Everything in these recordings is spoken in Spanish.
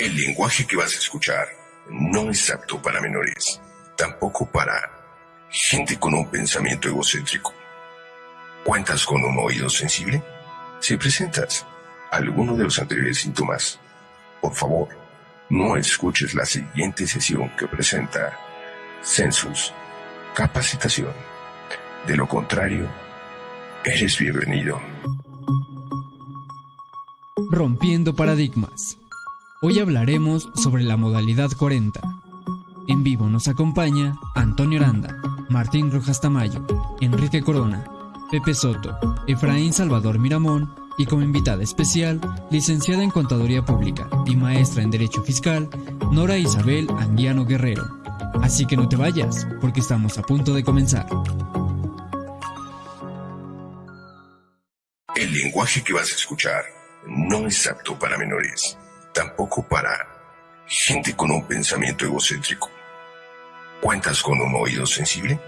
El lenguaje que vas a escuchar no es apto para menores, tampoco para gente con un pensamiento egocéntrico. ¿Cuentas con un oído sensible? Si presentas alguno de los anteriores síntomas, por favor, no escuches la siguiente sesión que presenta Census Capacitación. De lo contrario, eres bienvenido. Rompiendo paradigmas. Hoy hablaremos sobre la modalidad 40. En vivo nos acompaña Antonio Aranda, Martín Rojas Tamayo, Enrique Corona, Pepe Soto, Efraín Salvador Miramón y como invitada especial, licenciada en Contaduría Pública y maestra en Derecho Fiscal, Nora Isabel Anguiano Guerrero. Así que no te vayas, porque estamos a punto de comenzar. El lenguaje que vas a escuchar no es apto para menores, tampoco para gente con un pensamiento egocéntrico. ¿Cuentas con un oído sensible?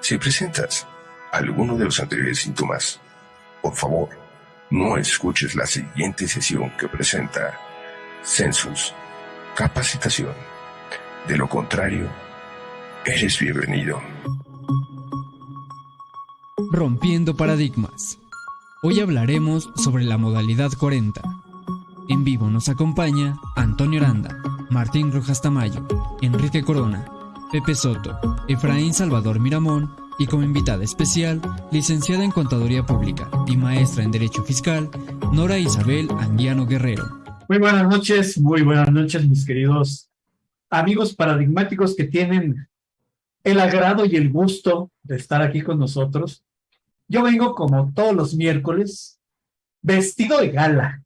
Si presentas alguno de los anteriores síntomas, por favor, no escuches la siguiente sesión que presenta Census Capacitación. De lo contrario, eres bienvenido. Rompiendo paradigmas. Hoy hablaremos sobre la modalidad 40. En vivo nos acompaña Antonio Aranda, Martín Rojas Tamayo, Enrique Corona, Pepe Soto, Efraín Salvador Miramón y como invitada especial, licenciada en Contaduría Pública y maestra en Derecho Fiscal, Nora Isabel Anguiano Guerrero. Muy buenas noches, muy buenas noches mis queridos amigos paradigmáticos que tienen el agrado y el gusto de estar aquí con nosotros. Yo vengo como todos los miércoles, vestido de gala.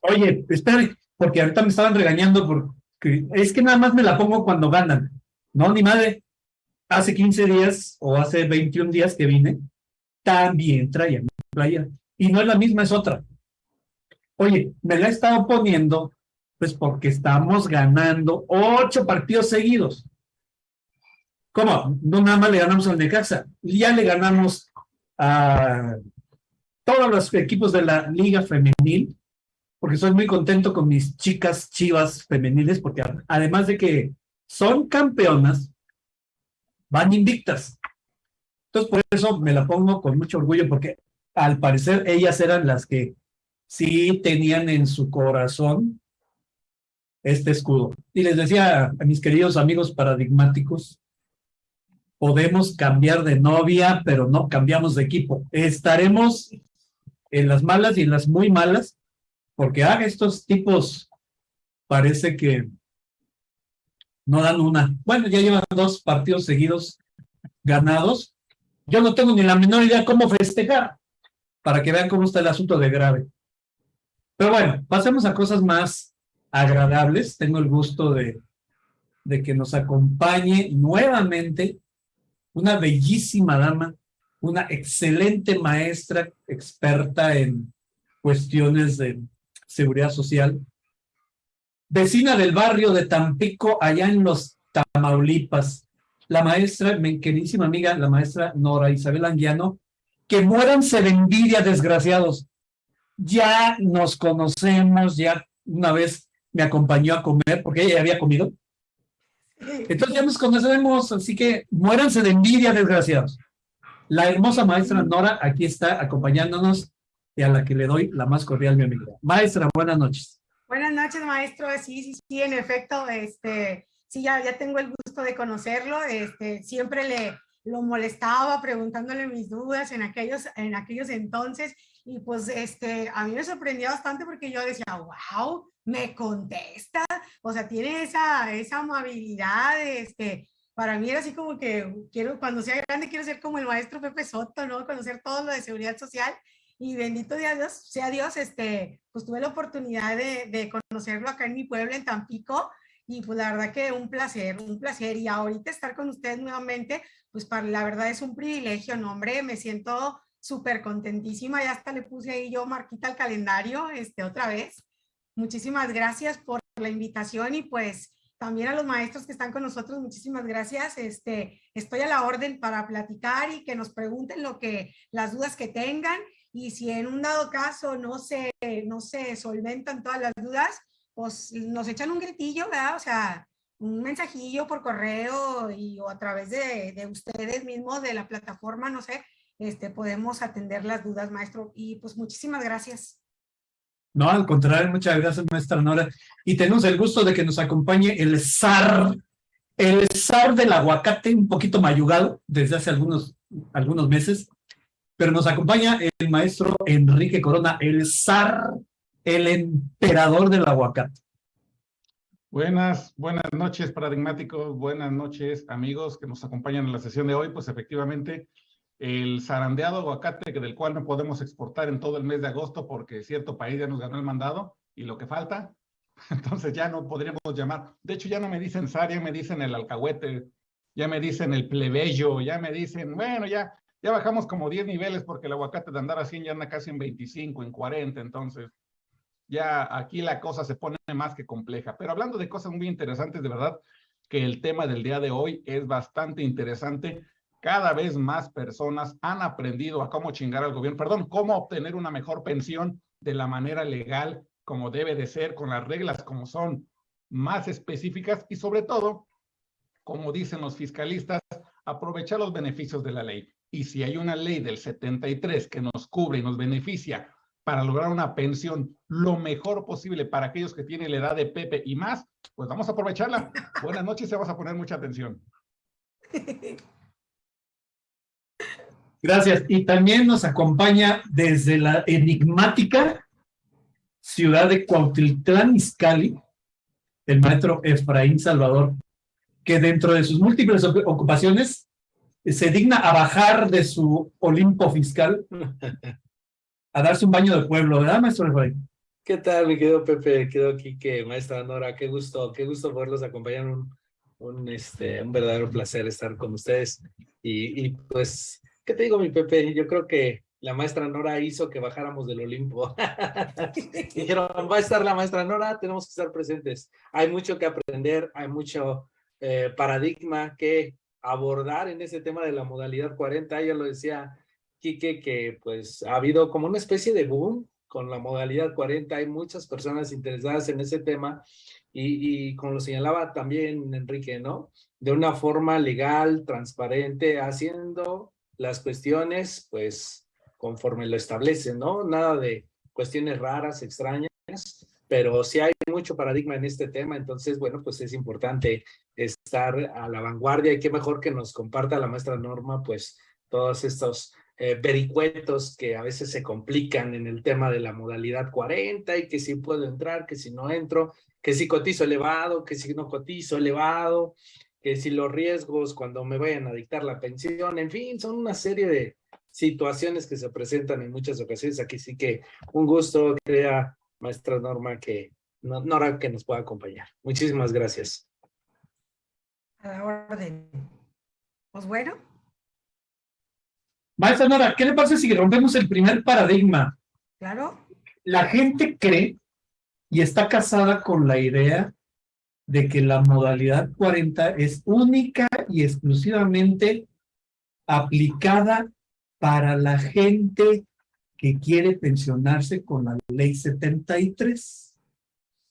Oye, espera, porque ahorita me estaban regañando porque es que nada más me la pongo cuando ganan. No, ni madre. Hace 15 días o hace 21 días que vine, también traía mi playa. Y no es la misma, es otra. Oye, me la he estado poniendo, pues porque estamos ganando ocho partidos seguidos. ¿Cómo? No nada más le ganamos al Necaxa, ya le ganamos a todos los equipos de la Liga Femenil, porque soy muy contento con mis chicas chivas femeniles, porque además de que son campeonas, van invictas. Entonces, por eso me la pongo con mucho orgullo, porque al parecer ellas eran las que sí tenían en su corazón este escudo. Y les decía a mis queridos amigos paradigmáticos, podemos cambiar de novia, pero no cambiamos de equipo. Estaremos en las malas y en las muy malas, porque ah, estos tipos parece que no dan una. Bueno, ya llevan dos partidos seguidos ganados. Yo no tengo ni la menor idea cómo festejar, para que vean cómo está el asunto de grave. Pero bueno, pasemos a cosas más agradables. Tengo el gusto de, de que nos acompañe nuevamente una bellísima dama, una excelente maestra experta en cuestiones de seguridad social, vecina del barrio de Tampico, allá en los Tamaulipas, la maestra, mi queridísima amiga, la maestra Nora Isabel Anguiano, que muéranse de envidia, desgraciados. Ya nos conocemos, ya una vez me acompañó a comer, porque ella había comido, entonces ya nos conocemos, así que muéranse de envidia, desgraciados. La hermosa maestra Nora aquí está acompañándonos y a la que le doy la más cordial bienvenida. Maestra, buenas noches. Buenas noches, maestro. Sí, sí, sí, en efecto, este, sí, ya, ya tengo el gusto de conocerlo. Este, siempre le lo molestaba preguntándole mis dudas en aquellos, en aquellos entonces y pues este, a mí me sorprendió bastante porque yo decía, wow, me contesta, o sea, tiene esa, esa amabilidad, este, para mí era así como que quiero, cuando sea grande quiero ser como el maestro Pepe Soto, ¿no? Conocer todo lo de seguridad social y bendito Dios, sea Dios, este, pues tuve la oportunidad de, de conocerlo acá en mi pueblo, en Tampico, y pues la verdad que un placer, un placer. Y ahorita estar con ustedes nuevamente, pues para, la verdad es un privilegio, no hombre, me siento súper contentísima, ya hasta le puse ahí yo marquita al calendario, este, otra vez. Muchísimas gracias por la invitación y pues también a los maestros que están con nosotros, muchísimas gracias. Este, estoy a la orden para platicar y que nos pregunten lo que, las dudas que tengan y si en un dado caso no se, no se solventan todas las dudas, pues nos echan un gritillo, ¿verdad? O sea, un mensajillo por correo y o a través de, de ustedes mismos, de la plataforma, no sé, este, podemos atender las dudas, maestro. Y pues muchísimas gracias. No, al contrario, muchas gracias, maestra Nora. Y tenemos el gusto de que nos acompañe el zar, el zar del aguacate, un poquito mayugado desde hace algunos, algunos meses, pero nos acompaña el maestro Enrique Corona, el zar, el emperador del aguacate. Buenas, buenas noches, paradigmáticos, buenas noches, amigos que nos acompañan en la sesión de hoy. Pues efectivamente, el zarandeado aguacate del cual no podemos exportar en todo el mes de agosto porque cierto país ya nos ganó el mandado y lo que falta, entonces ya no podríamos llamar. De hecho, ya no me dicen zar, ya me dicen el alcahuete, ya me dicen el plebeyo, ya me dicen, bueno, ya, ya bajamos como 10 niveles porque el aguacate de andar así ya anda casi en 25, en 40, entonces ya aquí la cosa se pone más que compleja. Pero hablando de cosas muy interesantes, de verdad que el tema del día de hoy es bastante interesante cada vez más personas han aprendido a cómo chingar al gobierno, perdón, cómo obtener una mejor pensión de la manera legal, como debe de ser, con las reglas como son más específicas y sobre todo, como dicen los fiscalistas, aprovechar los beneficios de la ley. Y si hay una ley del 73 que nos cubre y nos beneficia para lograr una pensión lo mejor posible para aquellos que tienen la edad de Pepe y más, pues vamos a aprovecharla. Buenas noches y vamos a poner mucha atención. Gracias. Y también nos acompaña desde la enigmática ciudad de Cuautitlán Izcalli, el maestro Efraín Salvador, que dentro de sus múltiples ocupaciones se digna a bajar de su Olimpo fiscal a darse un baño de pueblo, ¿verdad, maestro Efraín? ¿Qué tal, mi querido Pepe? Quedó aquí que maestra Nora, qué gusto, qué gusto poderlos acompañar, un, un, este, un verdadero placer estar con ustedes y, y pues ¿Qué te digo, mi Pepe? Yo creo que la maestra Nora hizo que bajáramos del Olimpo. Dijeron, va a estar la maestra Nora, tenemos que estar presentes. Hay mucho que aprender, hay mucho eh, paradigma que abordar en ese tema de la modalidad 40. Ya lo decía Quique, que pues ha habido como una especie de boom con la modalidad 40. Hay muchas personas interesadas en ese tema y, y como lo señalaba también Enrique, ¿no? De una forma legal, transparente, haciendo las cuestiones, pues, conforme lo establecen, ¿no? Nada de cuestiones raras, extrañas, pero sí hay mucho paradigma en este tema, entonces, bueno, pues es importante estar a la vanguardia y qué mejor que nos comparta la maestra Norma, pues, todos estos eh, vericuetos que a veces se complican en el tema de la modalidad 40 y que si puedo entrar, que si no entro, que si cotizo elevado, que si no cotizo elevado, que si los riesgos cuando me vayan a dictar la pensión, en fin, son una serie de situaciones que se presentan en muchas ocasiones. Aquí sí que un gusto, crea maestra Norma, que Nora que nos pueda acompañar. Muchísimas gracias. A la orden. Pues bueno. Maestra Nora, ¿qué le pasa si rompemos el primer paradigma? Claro. La gente cree y está casada con la idea de que la modalidad 40 es única y exclusivamente aplicada para la gente que quiere pensionarse con la ley 73.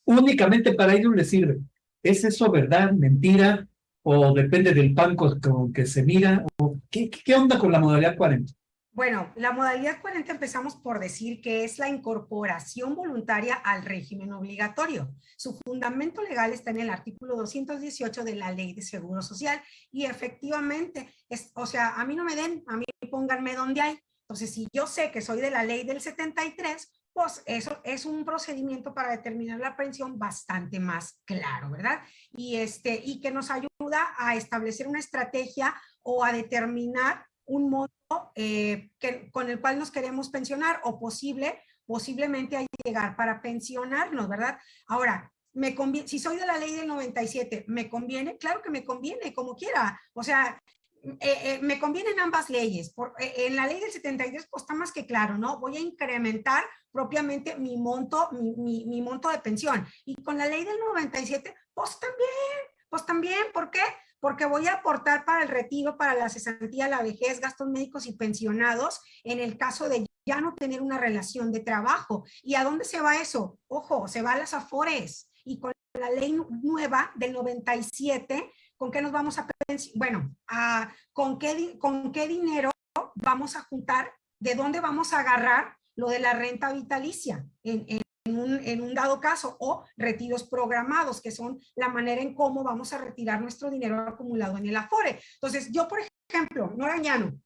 Únicamente para ellos les sirve. ¿Es eso verdad, mentira? ¿O depende del banco con que se mira? ¿O qué, ¿Qué onda con la modalidad 40? Bueno, la modalidad 40 empezamos por decir que es la incorporación voluntaria al régimen obligatorio. Su fundamento legal está en el artículo 218 de la Ley de Seguro Social y efectivamente, es, o sea, a mí no me den, a mí pónganme donde hay. Entonces, si yo sé que soy de la ley del 73, pues eso es un procedimiento para determinar la pensión bastante más claro, ¿verdad? Y, este, y que nos ayuda a establecer una estrategia o a determinar un monto eh, que, con el cual nos queremos pensionar o posible, posiblemente a llegar para pensionarnos, ¿verdad? Ahora, me si soy de la ley del 97, ¿me conviene? Claro que me conviene, como quiera. O sea, eh, eh, me convienen ambas leyes. Por, en la ley del 73, pues está más que claro, ¿no? Voy a incrementar propiamente mi monto, mi monto de pensión. Y con la ley del 97, pues también, pues también, ¿por qué? Porque voy a aportar para el retiro, para la cesantía, la vejez, gastos médicos y pensionados, en el caso de ya no tener una relación de trabajo. ¿Y a dónde se va eso? Ojo, se va a las afores y con la ley nueva del 97, ¿con qué nos vamos a bueno, a, ¿con, qué, con qué dinero vamos a juntar? ¿De dónde vamos a agarrar lo de la renta vitalicia un, en, un, dado caso o retiros programados, que son la manera en cómo vamos a retirar nuestro dinero acumulado en el Afore. Entonces, yo, por ejemplo, no arañano,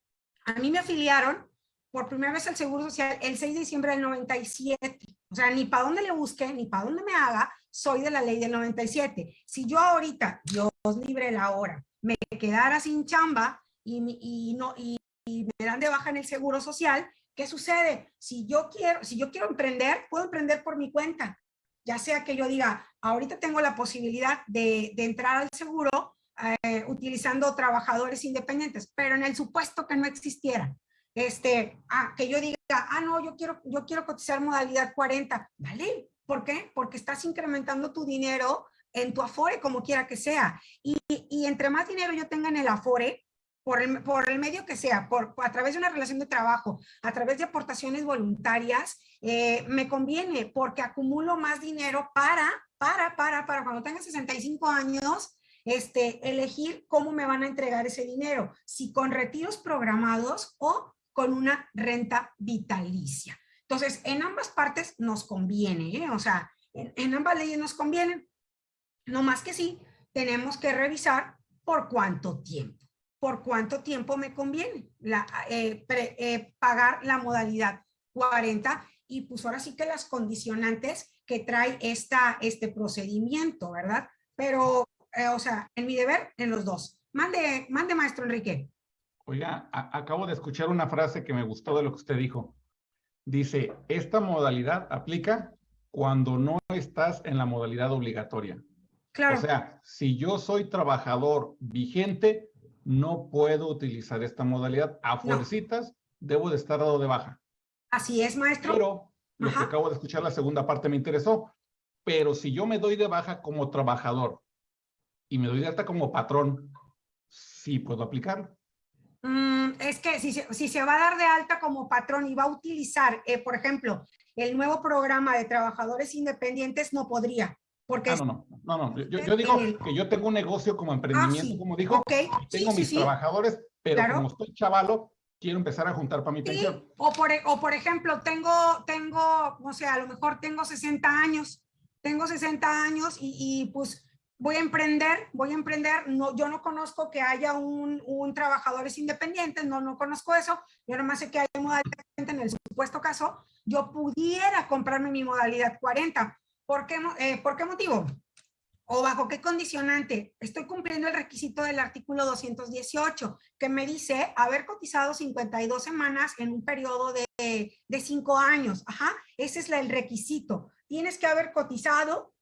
a mí me afiliaron por primera vez al Seguro Social el 6 de diciembre del 97. O sea, ni para dónde le busque, ni para dónde me haga, soy de la ley del 97. Si yo ahorita, Dios libre la hora, me quedara sin chamba y, y no, y, y, me dan de baja en el Seguro Social, ¿qué sucede? Si yo quiero, si yo quiero emprender, puedo emprender por mi cuenta. Ya sea que yo diga, ahorita tengo la posibilidad de, de entrar al seguro eh, utilizando trabajadores independientes, pero en el supuesto que no existiera, este, ah, que yo diga, ah, no, yo quiero, yo quiero cotizar modalidad 40, ¿vale? ¿Por qué? Porque estás incrementando tu dinero en tu Afore, como quiera que sea. Y, y entre más dinero yo tenga en el Afore, por el, por el medio que sea, por, a través de una relación de trabajo, a través de aportaciones voluntarias, eh, me conviene porque acumulo más dinero para, para, para, para cuando tenga 65 años, este, elegir cómo me van a entregar ese dinero, si con retiros programados o con una renta vitalicia. Entonces, en ambas partes nos conviene, ¿eh? o sea, en, ambas leyes nos convienen, no más que sí, tenemos que revisar por cuánto tiempo por cuánto tiempo me conviene la, eh, pre, eh, pagar la modalidad 40 y pues ahora sí que las condicionantes que trae esta, este procedimiento, ¿verdad? Pero, eh, o sea, en mi deber, en los dos. Mande, mande maestro Enrique. Oiga, a, acabo de escuchar una frase que me gustó de lo que usted dijo. Dice, esta modalidad aplica cuando no estás en la modalidad obligatoria. Claro. O sea, si yo soy trabajador vigente, no puedo utilizar esta modalidad. A fuercitas no. debo de estar dado de baja. Así es, maestro. Pero lo Ajá. que acabo de escuchar, la segunda parte me interesó. Pero si yo me doy de baja como trabajador y me doy de alta como patrón, sí puedo aplicarlo. Mm, es que si, si, se va a dar de alta como patrón y va a utilizar, eh, por ejemplo, el nuevo programa de trabajadores independientes, no podría. Porque ah, no, no, no, no, Yo, yo, digo que yo tengo un negocio como emprendimiento, ah, sí. como dijo, okay. tengo sí, mis sí, trabajadores, pero claro. como estoy chavalo, quiero empezar a juntar para mi pensión. O por, o por ejemplo, tengo, tengo, o sea, a lo mejor tengo 60 años, tengo 60 años y, y pues voy a emprender, voy a emprender, no, yo no conozco que haya un, un trabajadores independientes, no, no conozco eso, yo nomás sé que hay modalidad en el supuesto caso, yo pudiera comprarme mi modalidad 40, ¿Por qué, eh, ¿Por qué motivo? ¿O bajo qué condicionante? Estoy cumpliendo el requisito del artículo 218, que me dice haber cotizado 52 semanas en un periodo de, de cinco años. Ajá, ese es el requisito. Tienes que haber cotizado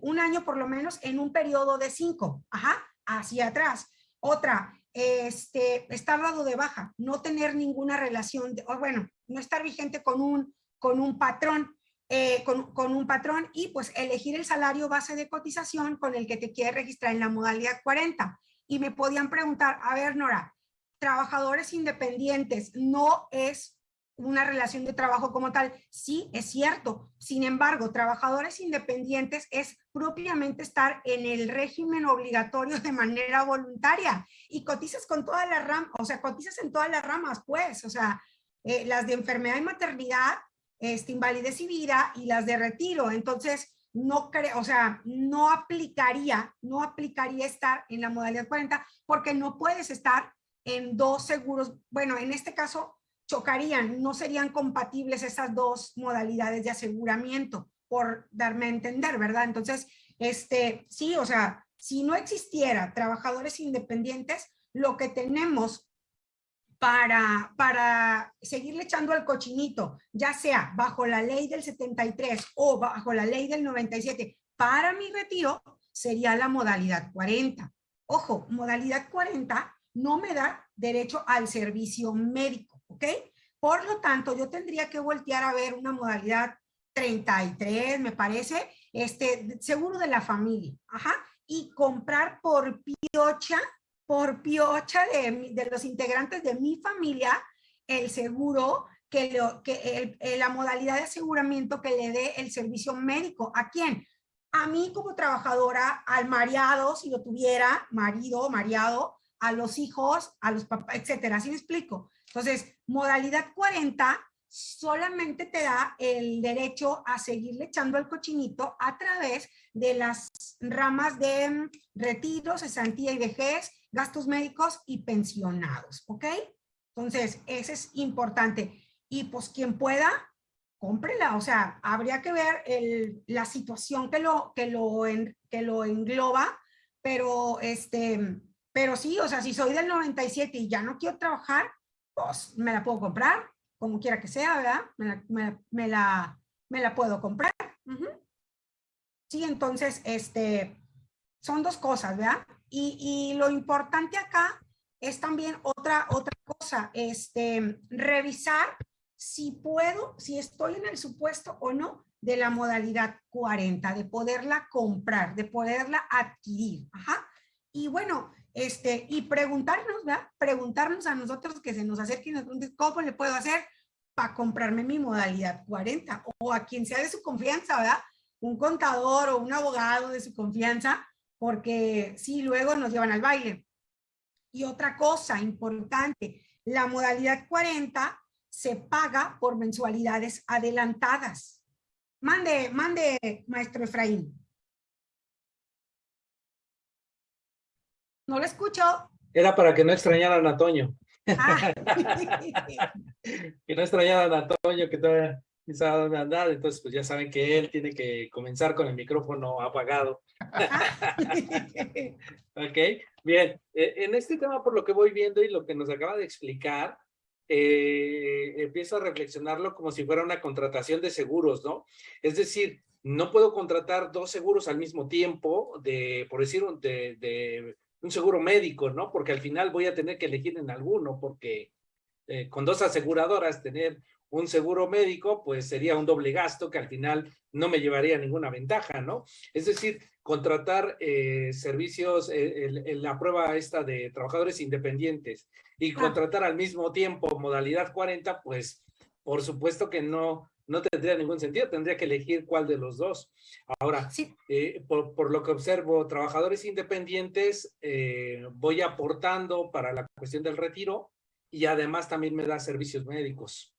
un año por lo menos en un periodo de cinco. Ajá, hacia atrás. Otra, este, estar dado de baja, no tener ninguna relación, de, o bueno, no estar vigente con un, con un patrón eh, con, un patrón y pues elegir el salario base de cotización con el que te quieres registrar en la modalidad 40. Y me podían preguntar, a ver Nora, trabajadores independientes no es una relación de trabajo como tal. Sí, es cierto. Sin embargo, trabajadores independientes es propiamente estar en el régimen obligatorio de manera voluntaria y cotizas con todas las ramas, o sea, cotizas en todas las ramas, pues, o sea, eh, las de enfermedad y maternidad, este, invalidez y las de retiro. Entonces, no creo, o sea, no aplicaría, no aplicaría estar en la modalidad 40 porque no puedes estar en dos seguros. Bueno, en este caso chocarían, no serían compatibles esas dos modalidades de aseguramiento, por darme a entender, ¿verdad? Entonces, este, sí, o sea, si no existiera trabajadores independientes, lo que tenemos para, para seguirle echando al cochinito, ya sea bajo la ley del 73 o bajo la ley del 97, para mi retiro sería la modalidad 40. Ojo, modalidad 40 no me da derecho al servicio médico, ¿ok? Por lo tanto, yo tendría que voltear a ver una modalidad 33, me parece, este, seguro de la familia, ajá, y comprar por piocha por piocha de, los integrantes de mi familia el seguro que, que la modalidad de aseguramiento que le dé el servicio médico. ¿A quién? A mí como trabajadora, al mareado, si lo tuviera, marido, mareado, a los hijos, a los papás, etcétera. ¿Así me explico? Entonces, modalidad 40 solamente te da el derecho a seguirle echando el cochinito a través de las ramas de mm, retiros, cesantía y vejez, gastos médicos y pensionados, ¿ok? Entonces, ese es importante. Y pues quien pueda, cómprela. O sea, habría que ver la situación que lo, que, lo que lo engloba, pero, este, pero sí, o sea, si soy del 97 y ya no quiero trabajar, pues me la puedo comprar como quiera que sea, ¿verdad? Me la, me la, puedo comprar. Sí, entonces, este, son dos cosas, ¿verdad? Y, lo importante acá es también otra, otra cosa, este, revisar si puedo, si estoy en el supuesto o no de la modalidad 40, de poderla comprar, de poderla adquirir. Ajá. Y bueno, este, y preguntarnos, ¿verdad? Preguntarnos a nosotros que se nos acerquen y ¿cómo le puedo hacer para comprarme mi modalidad 40? O a quien sea de su confianza, ¿verdad? Un contador o un abogado de su confianza, porque sí, luego nos llevan al baile. Y otra cosa importante, la modalidad 40 se paga por mensualidades adelantadas. Mande, mande, maestro Efraín. No lo escucho. Era para que no extrañaran a Toño. Ah. que no extrañaran a Toño, que todavía Entonces, pues ya saben que él tiene que comenzar con el micrófono apagado. ok, bien. E, en este tema, por lo que voy viendo y lo que nos acaba de explicar, eh, empiezo a reflexionarlo como si fuera una contratación de seguros, ¿no? Es decir, no puedo contratar dos seguros al mismo tiempo, de, por decir, de, de un seguro médico, ¿no? Porque al final voy a tener que elegir en alguno, porque eh, con dos aseguradoras tener un seguro médico, pues sería un doble gasto que al final no me llevaría ninguna ventaja, ¿no? Es decir, contratar eh, servicios, eh, la prueba esta de trabajadores independientes y contratar al mismo tiempo modalidad 40, pues por supuesto que no, no tendría ningún sentido, tendría que elegir cuál de los dos. Ahora, eh, por, lo que observo, trabajadores independientes, eh, voy aportando para la cuestión del retiro y además también me da servicios médicos.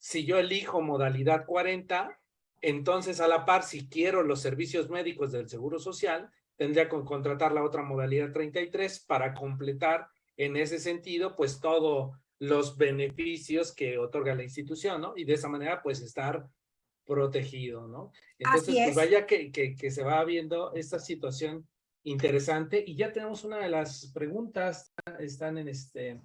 Si yo elijo modalidad 40, entonces a la par, si quiero los servicios médicos del Seguro Social, tendría que contratar la otra modalidad 33 para completar en ese sentido, pues todo los beneficios que otorga la institución, ¿no? Y de esa manera, pues, estar protegido, ¿no? Entonces, pues vaya que, que, se va viendo esta situación interesante y ya tenemos una de las preguntas, están en este, eh,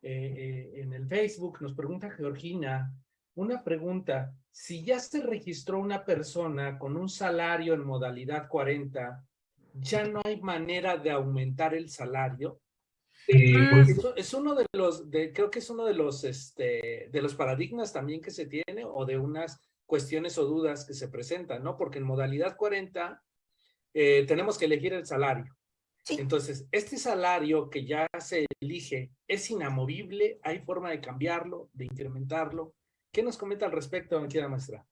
eh, en el Facebook, nos pregunta Georgina, una pregunta, si ya se registró una persona con un salario en modalidad 40, ¿ya no hay manera de aumentar el salario? es uno de los, de, creo que es uno de los, este, de los paradigmas también que se tiene o de unas cuestiones o dudas que se presentan, ¿no? Porque en modalidad 40 eh, tenemos que elegir el salario. Entonces, este salario que ya se elige es inamovible, hay forma de cambiarlo, de incrementarlo. ¿Qué nos comenta al respecto, la maestra?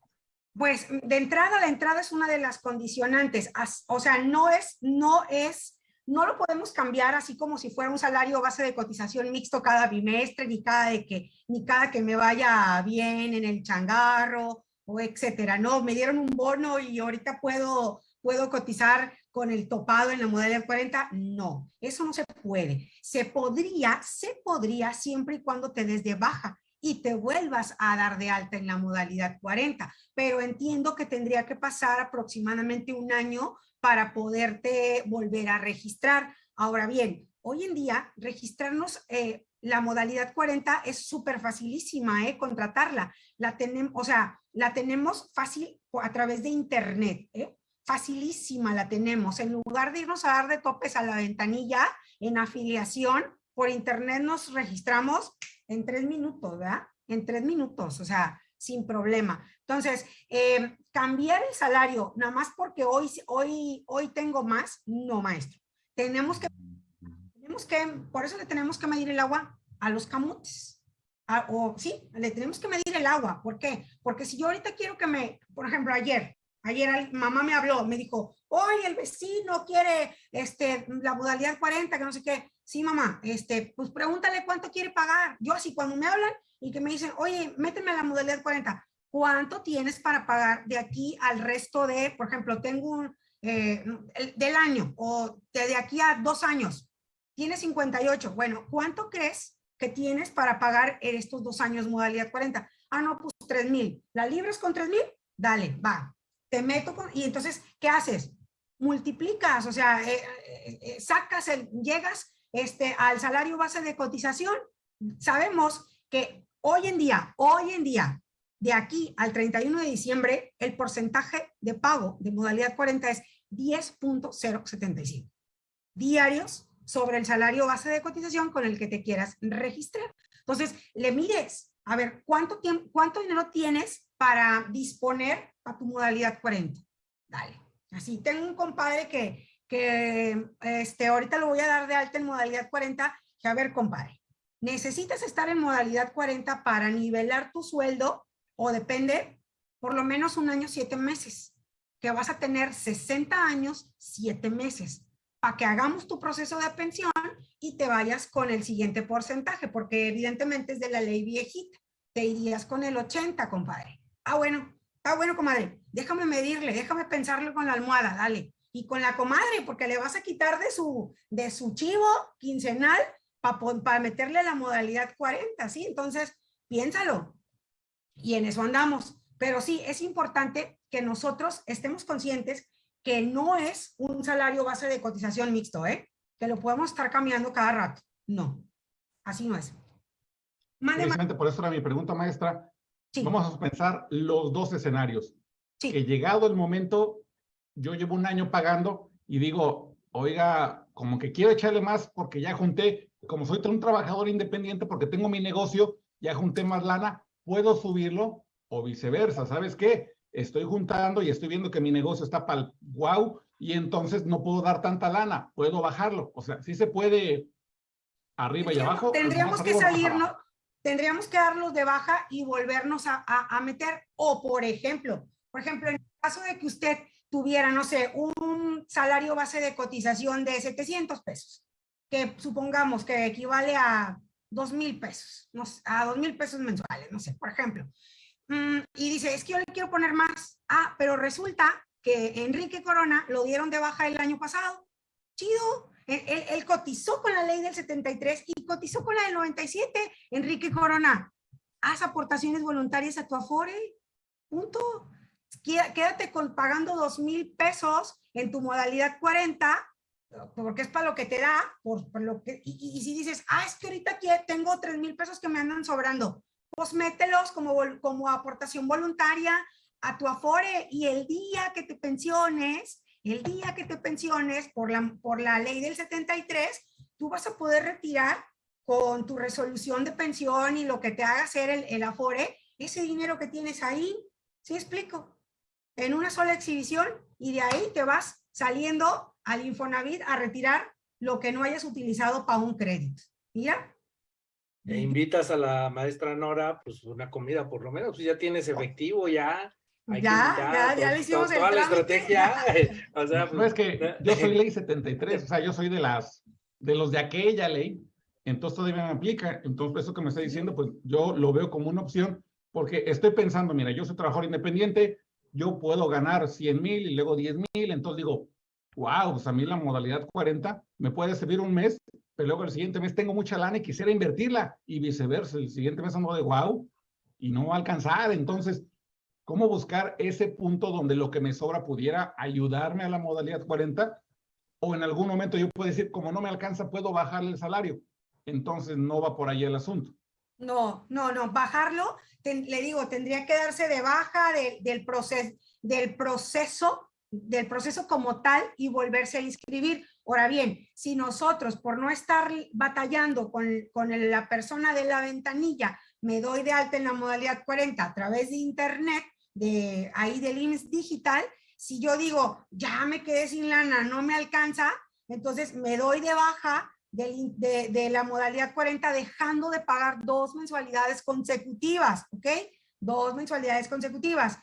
Pues de entrada, la entrada es una de las condicionantes. O sea, no es, no es no lo podemos cambiar así como si fuera un salario base de cotización mixto cada bimestre, ni cada, de que, ni cada que me vaya bien en el changarro o etcétera. No, me dieron un bono y ahorita puedo, puedo cotizar con el topado en la modalidad 40. No, eso no se puede. Se podría, se podría siempre y cuando te des de baja y te vuelvas a dar de alta en la modalidad 40. Pero entiendo que tendría que pasar aproximadamente un año para poderte volver a registrar. Ahora bien, hoy en día registrarnos, eh, la modalidad 40 es súper facilísima, ¿eh? contratarla. La tenemos, o sea, la tenemos fácil a través de internet, ¿eh? facilísima la tenemos. En lugar de irnos a dar de topes a la ventanilla en afiliación, por internet nos registramos en tres minutos, ¿verdad? En tres minutos, o sea, sin problema. Entonces, eh, cambiar el salario, nada más porque hoy, hoy, hoy tengo más, no maestro. Tenemos que, tenemos que, por eso le tenemos que medir el agua a los camotes. O sí, le tenemos que medir el agua. ¿Por qué? Porque si yo ahorita quiero que me, por ejemplo, ayer, ayer mamá me habló, me dijo, oye, el vecino quiere este, la modalidad 40, que no sé qué. Sí, mamá, este, pues pregúntale cuánto quiere pagar. Yo así, cuando me hablan y que me dicen, oye, méteme la modalidad 40, ¿cuánto tienes para pagar de aquí al resto de, por ejemplo, tengo un, eh, del año o de, aquí a dos años, tienes 58. Bueno, ¿cuánto crees que tienes para pagar en estos dos años modalidad 40? Ah, no, pues 3 mil. ¿La libras con 3 mil? Dale, va. Te meto con... Y entonces, ¿qué haces? Multiplicas, o sea, eh, eh, sacas, el, llegas este, al salario base de cotización. Sabemos que hoy en día, hoy en día, de aquí al 31 de diciembre, el porcentaje de pago de modalidad 40 es 10.075 diarios sobre el salario base de cotización con el que te quieras registrar. Entonces, le mires, a ver, ¿cuánto, tiempo, cuánto dinero tienes para disponer a tu modalidad 40? Dale. Así, tengo un compadre que, que este, ahorita lo voy a dar de alta en modalidad 40, que a ver, compadre, necesitas estar en modalidad 40 para nivelar tu sueldo o depende por lo menos un año, siete meses, que vas a tener 60 años, siete meses, para que hagamos tu proceso de pensión y te vayas con el siguiente porcentaje, porque evidentemente es de la ley viejita. Te irías con el 80, compadre. Ah, bueno, ah, bueno, comadre, déjame medirle, déjame pensarlo con la almohada, dale. Y con la comadre, porque le vas a quitar de su, de su chivo quincenal para para meterle la modalidad 40, ¿sí? Entonces, piénsalo, y en eso andamos. Pero sí, es importante que nosotros estemos conscientes que no es un salario base de cotización mixto, ¿eh? Que lo podemos estar cambiando cada rato. No, así no es. Precisamente por eso era mi pregunta, maestra. Vamos a pensar los dos escenarios. Sí. Que llegado el momento, yo llevo un año pagando y digo, oiga, como que quiero echarle más porque ya junté, como soy un trabajador independiente porque tengo mi negocio, ya junté más lana, puedo subirlo o viceversa. ¿Sabes qué? Estoy juntando y estoy viendo que mi negocio está para el wow y entonces no puedo dar tanta lana, puedo bajarlo. O sea, sí se puede arriba y abajo. Tendríamos que salirnos, tendríamos que darlos de baja y volvernos a, a, a meter. O por ejemplo, por ejemplo, en el caso de que usted tuviera, no sé, un salario base de cotización de 700 pesos, que supongamos que equivale a dos mil pesos, no, a dos mil pesos mensuales, no sé, por ejemplo. Mm, y dice, es que yo le quiero poner más. Ah, pero resulta que Enrique Corona lo dieron de baja el año pasado. Chido. Él, cotizó con la ley del 73 y cotizó con la del 97. Enrique Corona, haz aportaciones voluntarias a tu Afore. Punto. Quédate con, pagando dos mil pesos en tu modalidad 40 porque es para lo que te da, por, lo que, y, si dices, ah, es que ahorita aquí tengo tres mil pesos que me andan sobrando, pues mételos como, como aportación voluntaria a tu Afore y el día que te pensiones, el día que te pensiones por la, por la ley del 73, tú vas a poder retirar con tu resolución de pensión y lo que te haga hacer el, el Afore, ese dinero que tienes ahí, ¿sí explico? En una sola exhibición y de ahí te vas saliendo al Infonavit a retirar lo que no hayas utilizado para un crédito. ¿Ya? E invitas a la maestra Nora, pues una comida por lo menos, pues ya tienes efectivo, ya. ya, ya, ya, le hicimos toda la estrategia. o sea, pues, no, es que yo soy ley 73, o sea, yo soy de las, de los de aquella ley, entonces todavía me aplica. Entonces, eso que me está diciendo, pues yo lo veo como una opción, porque estoy pensando, mira, yo soy trabajador independiente, yo puedo ganar 100 mil y luego 10 mil, entonces digo, wow, pues a mí la modalidad 40 me puede servir un mes, pero luego el siguiente mes tengo mucha lana y quisiera invertirla y viceversa, el siguiente mes ando de wow y no alcanzar. Entonces, ¿cómo buscar ese punto donde lo que me sobra pudiera ayudarme a la modalidad 40? O en algún momento yo puedo decir, como no me alcanza, puedo bajarle el salario. Entonces no va por ahí el asunto. No, no, no, bajarlo, le digo, tendría que darse de baja del, proceso, del proceso del proceso como tal y volverse a inscribir. Ahora bien, si nosotros por no estar batallando con, con la persona de la ventanilla, me doy de alta en la modalidad 40 a través de internet, de ahí del IMSS digital, si yo digo, ya me quedé sin lana, no me alcanza, entonces me doy de baja del- de, de la modalidad 40 dejando de pagar dos mensualidades consecutivas, ¿ok? Dos mensualidades consecutivas.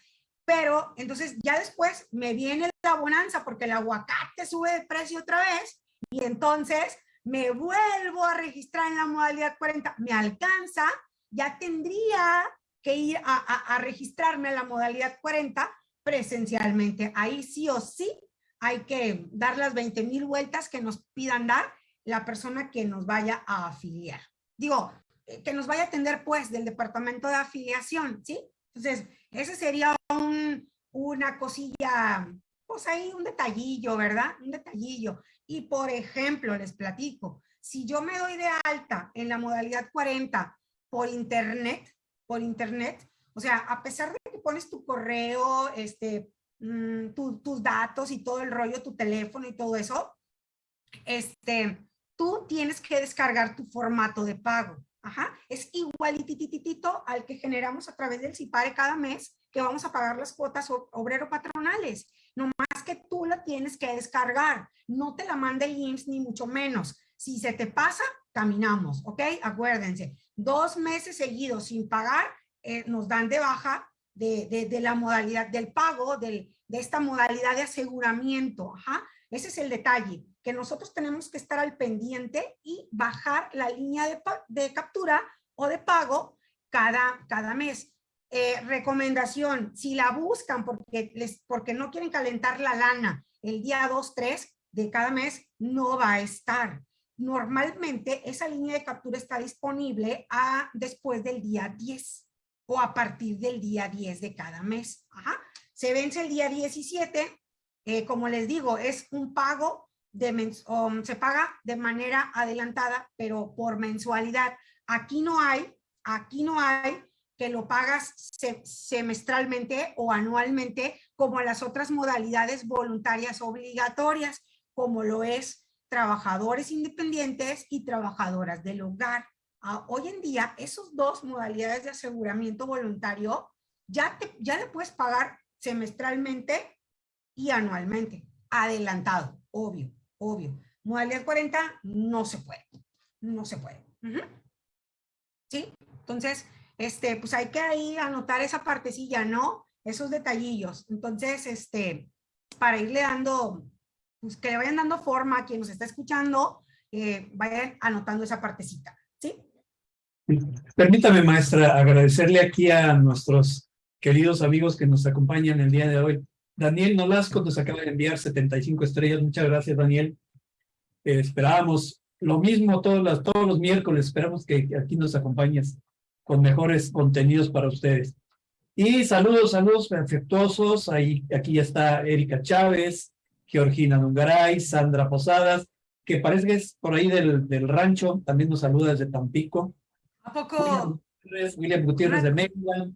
Pero entonces ya después me viene la bonanza porque el aguacate sube de precio otra vez y entonces me vuelvo a registrar en la modalidad 40. Me alcanza, ya tendría que ir a, a- a registrarme a la modalidad 40 presencialmente. Ahí sí o sí hay que dar las 20 mil vueltas que nos pidan dar la persona que nos vaya a afiliar. Digo, eh, que nos vaya a atender pues del departamento de afiliación, ¿sí? Entonces, ese sería un- una cosilla, pues ahí un detallillo, ¿verdad? Un detallillo. Y por ejemplo, les platico, si yo me doy de alta en la modalidad 40 por internet, por internet, o sea, a pesar de que pones tu correo, este, mm, tu- tus datos y todo el rollo, tu teléfono y todo eso, este, tú tienes que descargar tu formato de pago. Ajá, es igualitititito al que generamos a través del CIPARE cada mes que vamos a pagar las cuotas o- obrero patronales. No más que tú la tienes que descargar. No te la manda el IMSS ni mucho menos. Si se te pasa, caminamos, ¿ok? Acuérdense, dos meses seguidos sin pagar, eh, nos dan de baja de, de- de la modalidad del pago, del- de esta modalidad de aseguramiento. Ajá. Ese es el detalle, que nosotros tenemos que estar al pendiente y bajar la línea de, de captura o de pago cada, cada mes. Eh, recomendación, si la buscan porque, les, porque no quieren calentar la lana el día 2, 3 de cada mes, no va a estar. Normalmente esa línea de captura está disponible a, después del día 10 o a partir del día 10 de cada mes. Ajá. Se vence el día 17, eh, como les digo, es un pago de se paga de manera adelantada, pero por mensualidad. Aquí no hay, aquí no hay que lo pagas se- semestralmente o anualmente como las otras modalidades voluntarias obligatorias, como lo es trabajadores independientes y trabajadoras del hogar. Ah, hoy en día, esos dos modalidades de aseguramiento voluntario ya, te, ya le puedes pagar semestralmente y anualmente, adelantado, obvio, obvio. Modalidad 40 no se puede, no se puede. ¿Sí? Entonces, este, pues hay que ahí anotar esa partecilla, ¿no? Esos detallillos. Entonces, este, para irle dando, pues que le vayan dando forma a quien nos está escuchando, eh, vayan anotando esa partecita, ¿sí? Permítame, maestra, agradecerle aquí a nuestros queridos amigos que nos acompañan el día de hoy. Daniel Nolasco nos acaba de enviar 75 estrellas. Muchas gracias, Daniel. Eh, esperábamos lo mismo todos los, todos los miércoles. Esperamos que aquí nos acompañes con mejores contenidos para ustedes. Y saludos, saludos afectuosos. Ahí, aquí ya está Erika Chávez, Georgina Nungaray, Sandra Posadas, que parece que es por ahí del, del rancho. También nos saluda desde Tampico. ¿A poco? William Gutiérrez, William Gutiérrez de Mérida.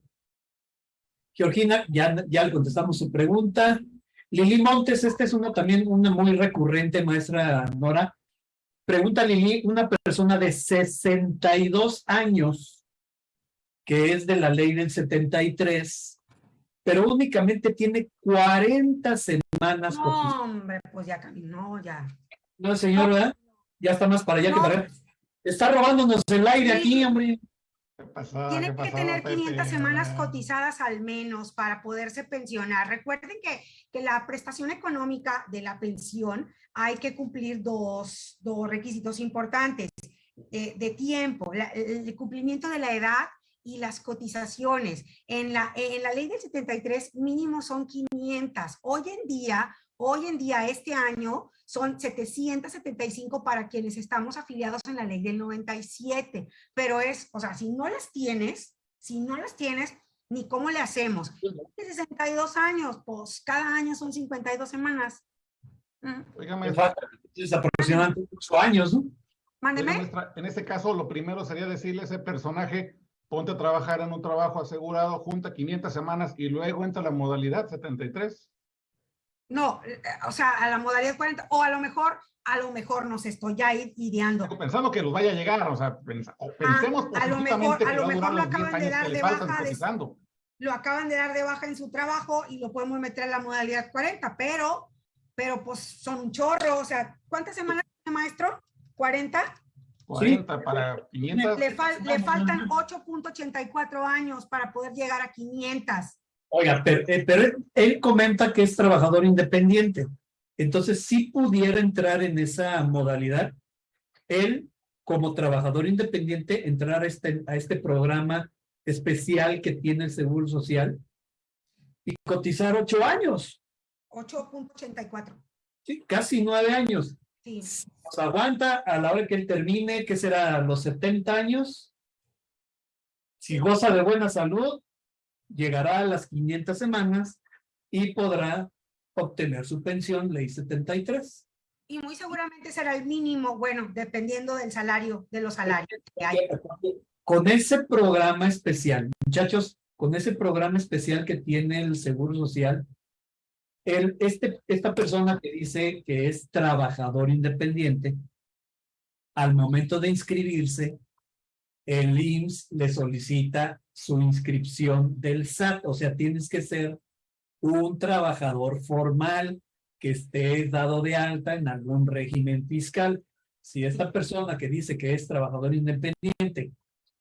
Georgina, ya, ya le contestamos su pregunta. Lili Montes, esta es una también una muy recurrente, maestra Nora. Pregunta Lili, una persona de 62 años, que es de la ley del 73, pero únicamente tiene 40 semanas. No, hombre, pues ya caminó, ya. No, señor, ¿verdad? Ya está más para allá que para allá. Está robándonos el aire Sí. aquí, hombre. ¿Qué pasó? Tiene ¿Qué que pasó, tener Pepe? 500 semanas cotizadas al menos para poderse pensionar. Recuerden que, que la prestación económica de la pensión hay que cumplir dos, dos requisitos importantes eh, de tiempo, la- el cumplimiento de la edad y las cotizaciones. En la, en la ley del 73 mínimo son 500. Hoy en día, hoy en día, este año, son 775 para quienes estamos afiliados en la ley del 97 pero es, o sea, si no las tienes, si no las tienes, ni cómo le hacemos. De 62 años, pues cada año son 52 semanas. Oiga, Me maestra, falta, es aproximadamente ocho años, ¿no? Mándeme. en este caso, lo primero sería decirle a ese personaje, ponte a trabajar en un trabajo asegurado, junta 500 semanas y luego entra la modalidad 73. No, eh, o sea, a la modalidad 40, o a lo mejor, a lo mejor nos estoy ya i- ideando. Pensando que los vaya a llegar, o sea, pensa- o pensemos Ah, a lo mejor- a lo mejor lo los 10 acaban de dar de baja de-. Lo acaban de dar de baja en su trabajo y lo podemos meter a la modalidad 40, pero, pero pues son un chorro, o sea, ¿cuántas semanas tiene maestro? ¿40? 40 para 500. Le, fal- le faltan 8.84 años para poder llegar a 500. Oiga, pero, eh, pero él, comenta que es trabajador independiente. Entonces, si pudiera entrar en esa modalidad, él, como trabajador independiente, entrar a este, a este programa especial que tiene el Seguro Social y cotizar ocho años, 8.84. ¿sí? casi nueve años. Sí. Nos aguanta a la hora que él termine, que será a los 70 años. Si goza de buena salud, llegará a las 500 semanas y podrá obtener su pensión ley 73. Y muy seguramente será el mínimo, bueno, dependiendo del salario, de los salarios que hay. Con ese programa especial, muchachos, con ese programa especial que tiene el Seguro Social, el, este, esta persona que dice que es trabajador independiente, al momento de inscribirse, el IMSS le solicita su inscripción del SAT, o sea, tienes que ser un trabajador formal que esté dado de alta en algún régimen fiscal. Si esta persona que dice que es trabajador independiente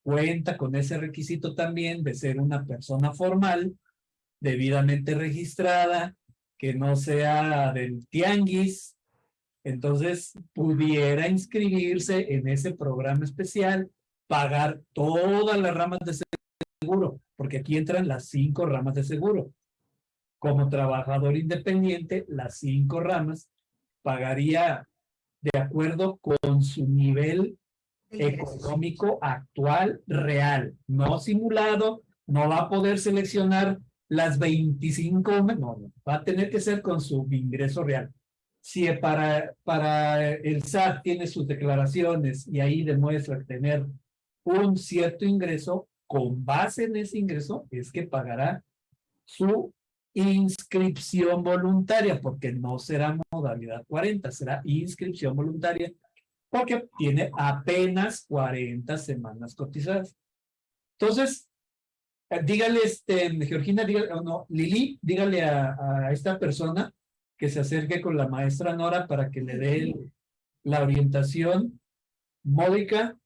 cuenta con ese requisito también de ser una persona formal, debidamente registrada, que no sea del tianguis, entonces pudiera inscribirse en ese programa especial, pagar todas las ramas de seguro, porque aquí entran las cinco ramas de seguro. Como trabajador independiente, las cinco ramas pagaría de acuerdo con su nivel económico actual real, no simulado, no va a poder seleccionar las 25, no, no, va a tener que ser con su ingreso real. Si para, para el SAT tiene sus declaraciones y ahí demuestra tener un cierto ingreso, con base en ese ingreso es que pagará su inscripción voluntaria, porque no será modalidad 40, será inscripción voluntaria, porque tiene apenas 40 semanas cotizadas. Entonces, eh, dígale, este, Georgina, dígale, o no, Lili, dígale a, esta persona que se acerque con la maestra Nora para que le dé la orientación módica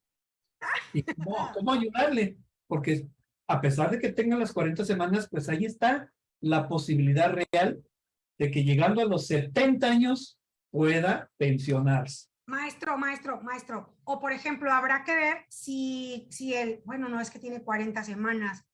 y cómo, cómo ayudarle, porque a pesar de que tenga las 40 semanas, pues ahí está la posibilidad real de que llegando a los 70 años pueda pensionarse. Maestro, maestro, maestro. O por ejemplo, habrá que ver si, si el, bueno, no es que tiene 40 semanas.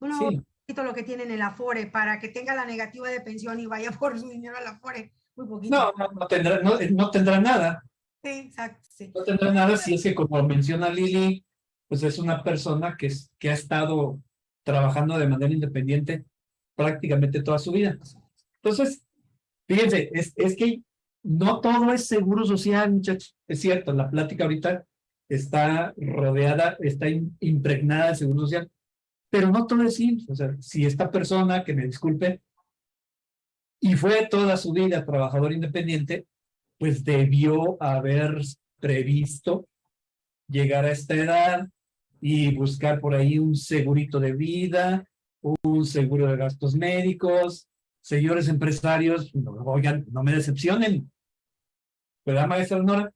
Uno Sí. poquito lo que tiene en el Afore para que tenga la negativa de pensión y vaya por su dinero al Afore. Muy poquito. No, no, no tendrá, no, no tendrá nada. Sí, exacto, sí. No tendrá nada si es que, como menciona Lili, pues es una persona que, que ha estado trabajando de manera independiente prácticamente toda su vida. Entonces, fíjense, es, es que no todo es seguro social, muchachos. Es cierto, la plática ahorita está rodeada, está im- impregnada de seguro social, pero no todo es IMSS. O sea, si esta persona, que me disculpe, y fue toda su vida trabajador independiente, pues debió haber previsto llegar a esta edad y buscar por ahí un segurito de vida, un seguro de gastos médicos. Señores empresarios, no, oigan, no me decepcionen. ¿Verdad, maestra Nora?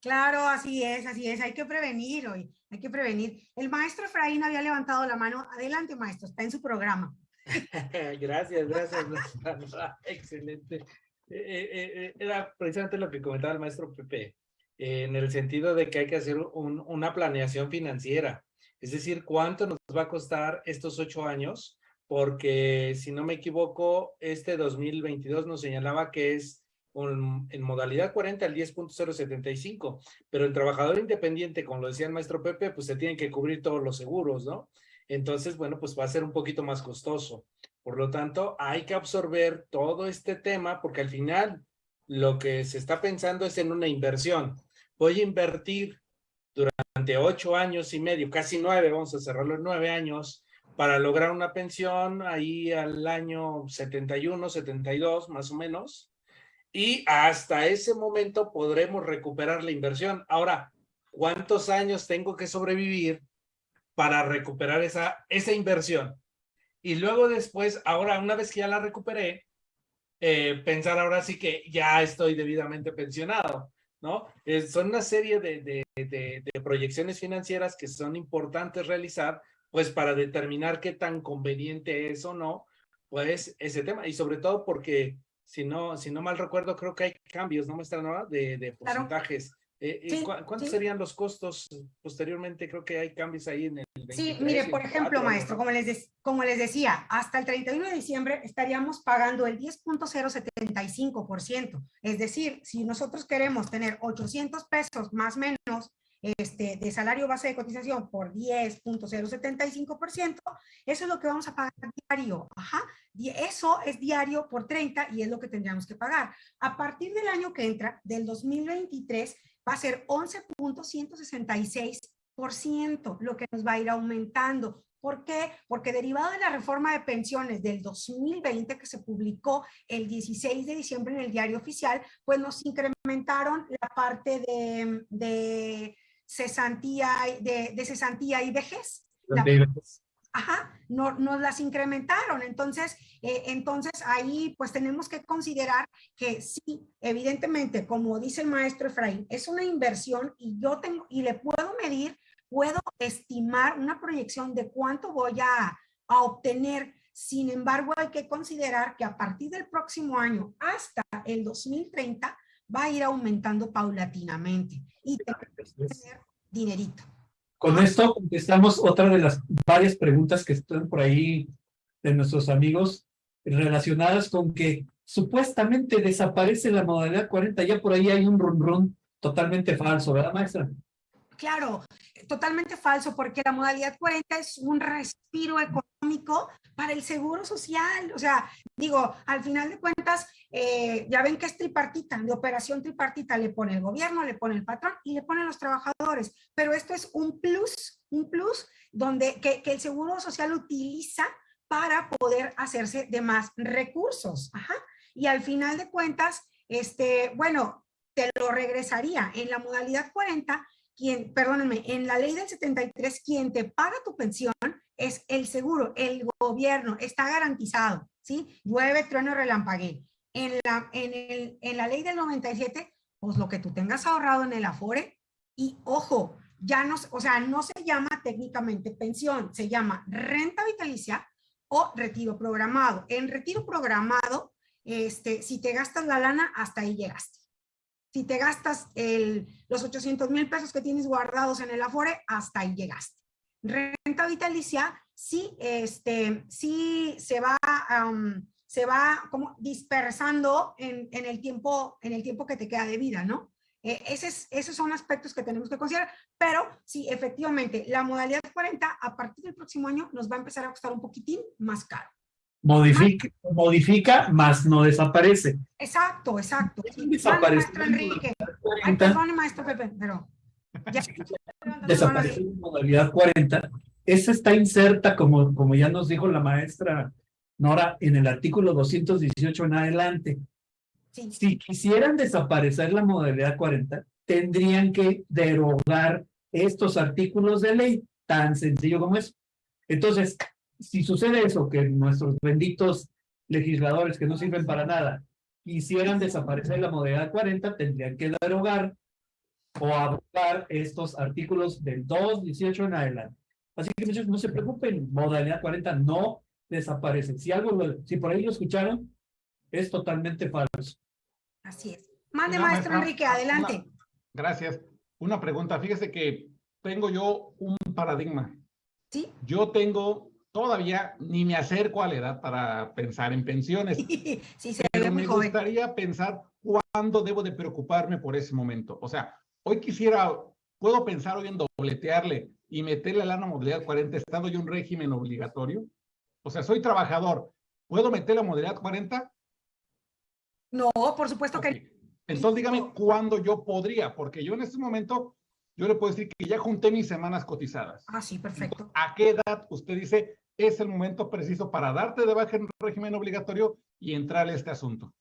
Claro, así es, así es. Hay que prevenir hoy, hay que prevenir. El maestro Efraín había levantado la mano. Adelante, maestro, está en su programa. Gracias, gracias. maestra. Excelente. Eh, eh, eh, era precisamente lo que comentaba el maestro Pepe, eh, en el sentido de que hay que hacer un- una planeación financiera. Es decir, ¿cuánto nos va a costar estos ocho años? Porque, si no me equivoco, este 2022 nos señalaba que es en modalidad 40 el 10.075, pero el trabajador independiente, como lo decía el maestro Pepe, pues se tienen que cubrir todos los seguros, ¿no? Entonces, bueno, pues va a ser un poquito más costoso. Por lo tanto, hay que absorber todo este tema porque al final lo que se está pensando es en una inversión. Voy a invertir durante ocho años y medio, casi nueve, vamos a cerrarlo en nueve años, para lograr una pensión ahí al año 71, 72, más o menos. Y hasta ese momento podremos recuperar la inversión. Ahora, ¿cuántos años tengo que sobrevivir para recuperar esa, esa inversión? Y luego después, ahora una vez que ya la recuperé, eh, pensar ahora sí que ya estoy debidamente pensionado, ¿no? Eh, son una serie de, de, de, proyecciones financieras que son importantes realizar, pues para determinar qué tan conveniente es o no, pues ese tema. Y sobre todo porque, si no, si no mal recuerdo, creo que hay cambios, ¿no, maestra Nora? De, de porcentajes. Eh, eh ¿Cuántos serían los costos posteriormente? Creo que hay cambios ahí en el 23, Sí, mire, por ejemplo, maestro, como les, como les decía, hasta el 31 de diciembre estaríamos pagando el 10.075%. Es decir, si nosotros queremos tener 800 pesos más o menos este, de salario base de cotización por 10.075%, eso es lo que vamos a pagar diario. Ajá. Eso es diario por 30 y es lo que tendríamos que pagar. A partir del año que entra, del 2023, va a ser 11.166%, lo que nos va a ir aumentando. ¿Por qué? Porque derivado de la reforma de pensiones del 2020 que se publicó el 16 de diciembre en el diario oficial, pues nos incrementaron la parte de, de cesantía, de, de cesantía y vejez. Ajá, no, nos las incrementaron. Entonces, eh, entonces ahí pues tenemos que considerar que sí, evidentemente, como dice el maestro Efraín, es una inversión y yo tengo, y le puedo medir, puedo estimar una proyección de cuánto voy a, a obtener. Sin embargo, hay que considerar que a partir del próximo año hasta el 2030 va a ir aumentando paulatinamente y tenemos que tener dinerito. Con esto contestamos otra de las varias preguntas que están por ahí de nuestros amigos relacionadas con que supuestamente desaparece la modalidad 40. Ya por ahí hay un run run totalmente falso, ¿verdad, maestra? Claro, totalmente falso, porque la modalidad 40 es un respiro económico para el seguro social. O sea, digo, al final de cuentas, eh, ya ven que es tripartita, de operación tripartita, le pone el gobierno, le pone el patrón y le ponen los trabajadores. Pero esto es un plus, un plus donde que, que el seguro social utiliza para poder hacerse de más recursos. Ajá. Y al final de cuentas, este, bueno, te lo regresaría en la modalidad 40 quien, perdónenme, en la ley del 73, quien te paga tu pensión es el seguro, el gobierno, está garantizado, ¿sí? Llueve, trueno, relampague. En la, en, el, en la ley del 97, pues lo que tú tengas ahorrado en el Afore, y ojo, ya no, o sea, no se llama técnicamente pensión, se llama renta vitalicia o retiro programado. En retiro programado, este, si te gastas la lana, hasta ahí llegaste. Si te gastas los 800 mil pesos que tienes guardados en el Afore, hasta ahí llegaste. Renta vitalicia, sí, este, se va, se va como dispersando en, el tiempo, en el tiempo que te queda de vida, ¿no? Eh, ese esos son aspectos que tenemos que considerar, pero sí, efectivamente, la modalidad 40 a partir del próximo año nos va a empezar a costar un poquitín más caro. Modifica, modifica, más no desaparece. Exacto, exacto. Desaparece. Maestro Enrique. Ay, perdone, maestro Pepe, pero... Ya. Desaparece la modalidad 40. Esa está inserta, como, como ya nos dijo la maestra Nora, en el artículo 218 en adelante. Sí. Si quisieran desaparecer la modalidad 40, tendrían que derogar estos artículos de ley, tan sencillo como eso. Entonces, si sucede eso, que nuestros benditos legisladores que no sirven para nada quisieran desaparecer la modalidad 40, tendrían que derogar o abrogar estos artículos del 2.18 en adelante. Así que muchachos, no se preocupen, modalidad 40 no desaparece. Si algo, si por ahí lo escucharon, es totalmente falso. Así es. Mande, maestro Enrique, adelante. gracias. Una pregunta, fíjese que tengo yo un paradigma. ¿Sí? Yo tengo todavía ni me acerco a la edad para pensar en pensiones. sí, se pero me joven. gustaría pensar cuándo debo de preocuparme por ese momento. O sea, hoy quisiera, puedo pensar hoy en dobletearle y meterle a la modalidad 40 estando yo un régimen obligatorio. O sea, soy trabajador. ¿Puedo meter la modalidad 40? No, por supuesto okay. que Entonces dígame cuándo yo podría, porque yo en este momento, yo le puedo decir que ya junté mis semanas cotizadas. Ah, sí, perfecto. Entonces, ¿A qué edad usted dice es el momento preciso para darte de baja en régimen obligatorio y entrar a este asunto?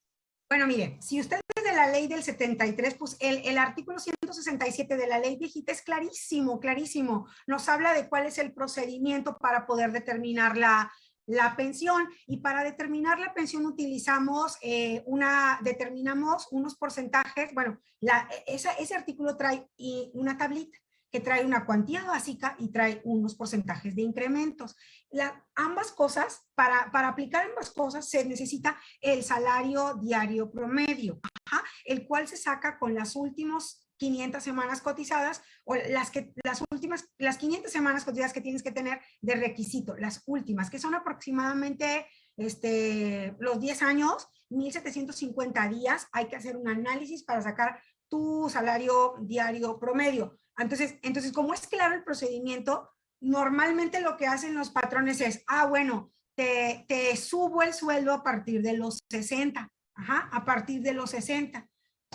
Bueno, mire, si usted de la ley del 73, pues el, artículo 167 de la ley viejita es clarísimo, clarísimo. Nos habla de cuál es el procedimiento para poder determinar la, la pensión y para determinar la pensión utilizamos eh, una, determinamos unos porcentajes, bueno, la, ese artículo trae una tablita que trae una cuantía básica y trae unos porcentajes de incrementos. La, ambas cosas, para, para aplicar ambas cosas se necesita el salario diario promedio, el cual se saca con las últimas 500 semanas cotizadas o las, que, las últimas, las 500 semanas cotizadas que tienes que tener de requisito, las últimas, que son aproximadamente este, los 10 años, 1750 días, hay que hacer un análisis para sacar tu salario diario promedio. Entonces, entonces, como es claro el procedimiento, normalmente lo que hacen los patrones es, ah, bueno, te, te subo el sueldo a partir de los 60, ajá, a partir de los 60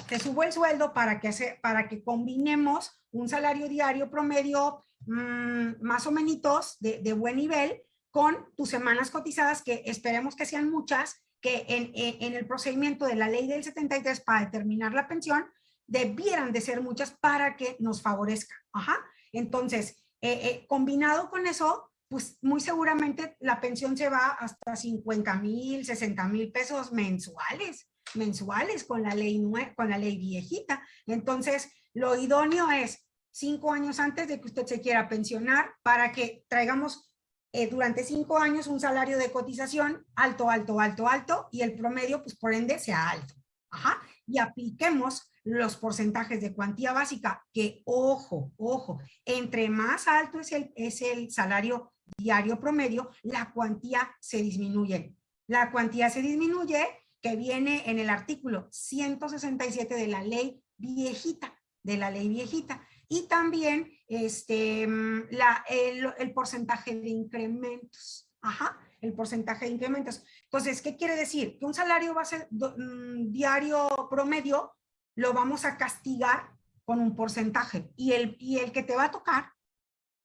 te subo el sueldo para que, para que combinemos un salario diario promedio mm, más o menos de, de, buen nivel con tus semanas cotizadas, que esperemos que sean muchas, que en, en, el procedimiento de la ley del 73 para determinar la pensión, debieran de ser muchas para que nos favorezca. Ajá. Entonces, eh, eh, combinado con eso, pues muy seguramente la pensión se va hasta 50 mil, 60 mil pesos mensuales mensuales con la ley, con la ley viejita. Entonces, lo idóneo es cinco años antes de que usted se quiera pensionar para que traigamos eh, durante cinco años un salario de cotización alto, alto, alto, alto y el promedio, pues por ende, sea alto. Ajá. Y apliquemos los porcentajes de cuantía básica, que ojo, ojo, entre más alto es el, es el salario diario promedio, la cuantía se disminuye. La cuantía se disminuye que viene en el artículo 167 de la ley viejita, de la ley viejita. Y también este, la, el, porcentaje de incrementos. Ajá, el porcentaje de incrementos. Entonces, ¿qué quiere decir? Que un salario base mm, diario promedio lo vamos a castigar con un porcentaje. Y el, y el que te va a tocar,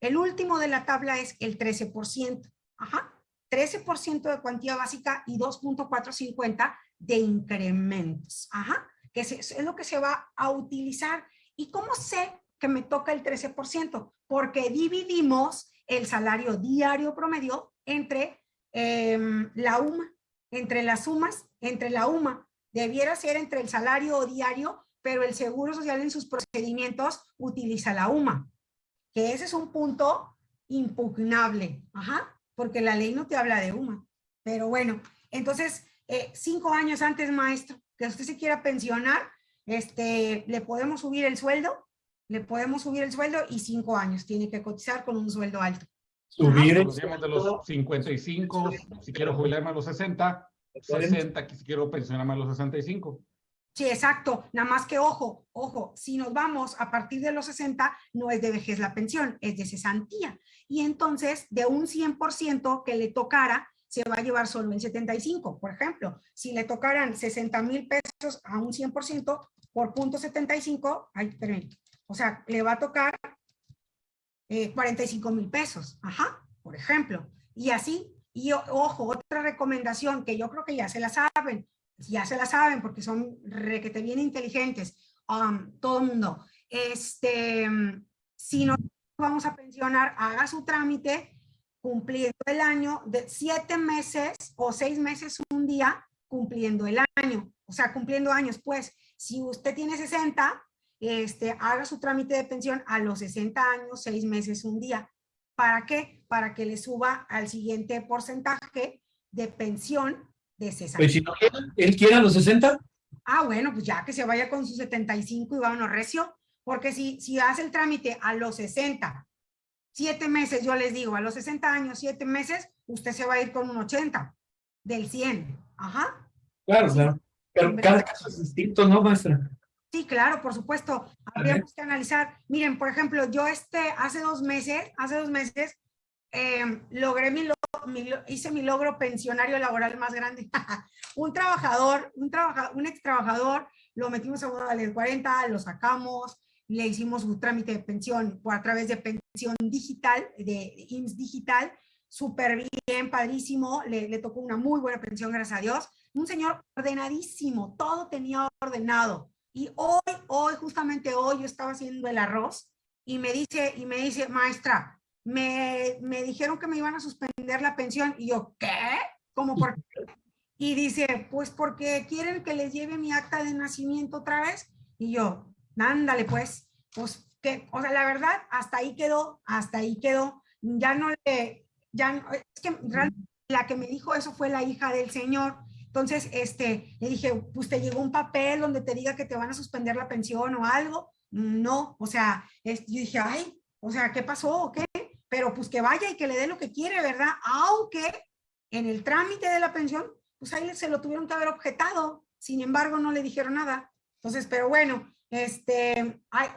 el último de la tabla es el 13%. Ajá, 13% de cuantía básica y 2.450 de incrementos. Ajá, que es, lo que se va a utilizar. ¿Y cómo sé que me toca el 13%? Porque dividimos el salario diario promedio entre em, la UMA, entre las sumas, entre la UMA. Debiera ser entre el salario diario, pero el Seguro Social en sus procedimientos utiliza la UMA, que ese es un punto impugnable, ajá, porque la ley no te habla de UMA. Pero bueno, entonces eh, cinco años antes, maestro, que usted se quiera pensionar, este, le podemos subir el sueldo, le podemos subir el sueldo y cinco años tiene que cotizar con un sueldo alto. Subir el de los 55, si quiero jubilarme a los 60, 60, si quiero pensionarme a los 65. Sí, exacto. Nada más que ojo, ojo, si nos vamos a partir de los 60, no es de vejez la pensión, es de cesantía. Y entonces, de un 100% que le tocara, se va a llevar solo el 75. Por ejemplo, si le tocaran 60 mil pesos a un 100% por punto 75, ay, permítame, o sea, le va a tocar 45 eh, mil pesos, ajá, por ejemplo. Y así, y ojo, otra recomendación que yo creo que ya se la saben, ya se la saben porque son requete bien inteligentes, um, todo el mundo. Este, si no vamos a pensionar, haga su trámite cumpliendo el año de siete meses o seis meses un día cumpliendo el año, o sea, cumpliendo años, pues, si usted tiene 60, este, haga su trámite de pensión a los 60 años, seis meses un día. ¿Para qué? Para que le suba al siguiente porcentaje de pensión de 60. Pues si no quiere, él quiere a los 60. Ah, bueno, pues ya que se vaya con sus 75 y vámonos recio, porque si, si hace el trámite a los 60 siete meses, yo les digo, a los 60 años, siete meses, usted se va a ir con un 80 del 100. Ajá. Claro, claro. Pero cada caso es distinto, ¿no, maestra? Sí, claro, por supuesto. Habríamos que analizar. Miren, por ejemplo, yo este, hace dos meses, hace dos meses, em, logré mi, hice mi logro pensionario laboral más grande. un trabajador, un, trabajador, un ex trabajador, lo metimos a modalidad 40, lo sacamos, le hicimos un trámite de pensión por a través de pensión digital, de IMSS digital, súper bien, padrísimo, le, le, tocó una muy buena pensión, gracias a Dios. Un señor ordenadísimo, todo tenía ordenado. Y hoy, hoy, justamente hoy, yo estaba haciendo el arroz y me dice, y me dice, maestra, me, me dijeron que me iban a suspender la pensión. Y yo, ¿qué? ¿Cómo por? Y dice, pues porque quieren que les lleve mi acta de nacimiento otra vez. Y yo, ándale pues, pues que, o sea, la verdad, hasta ahí quedó, hasta ahí quedó. Ya no le, ya, no, es que la que me dijo eso fue la hija del señor. Entonces, este, le dije, pues te llegó un papel donde te diga que te van a suspender la pensión o algo. No, o sea, es, yo dije, ay, o sea, ¿qué pasó o qué? Pero pues que vaya y que le dé lo que quiere, ¿verdad? Aunque en el trámite de la pensión, pues ahí se lo tuvieron que haber objetado. Sin embargo, no le dijeron nada. Entonces, pero bueno, este... Ay,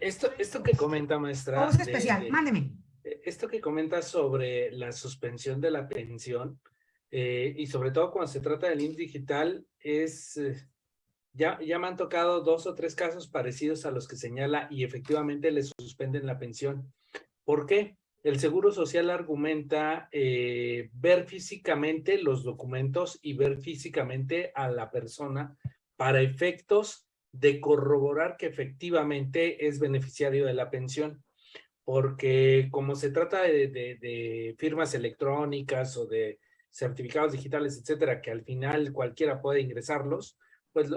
esto, esto que comenta, maestra... Especial, de, mándeme. Esto que comenta sobre la suspensión de la pensión, eh, y sobre todo cuando se trata del IMSS digital, es... Eh, ya, ya me han tocado dos o tres casos parecidos a los que señala y efectivamente le suspenden la pensión. ¿Por qué? El Seguro Social argumenta eh, ver físicamente los documentos y ver físicamente a la persona para efectos de corroborar que efectivamente es beneficiario de la pensión. Porque como se trata de, de, de firmas electrónicas o de certificados digitales, etcétera, que al final cualquiera puede ingresarlos, pues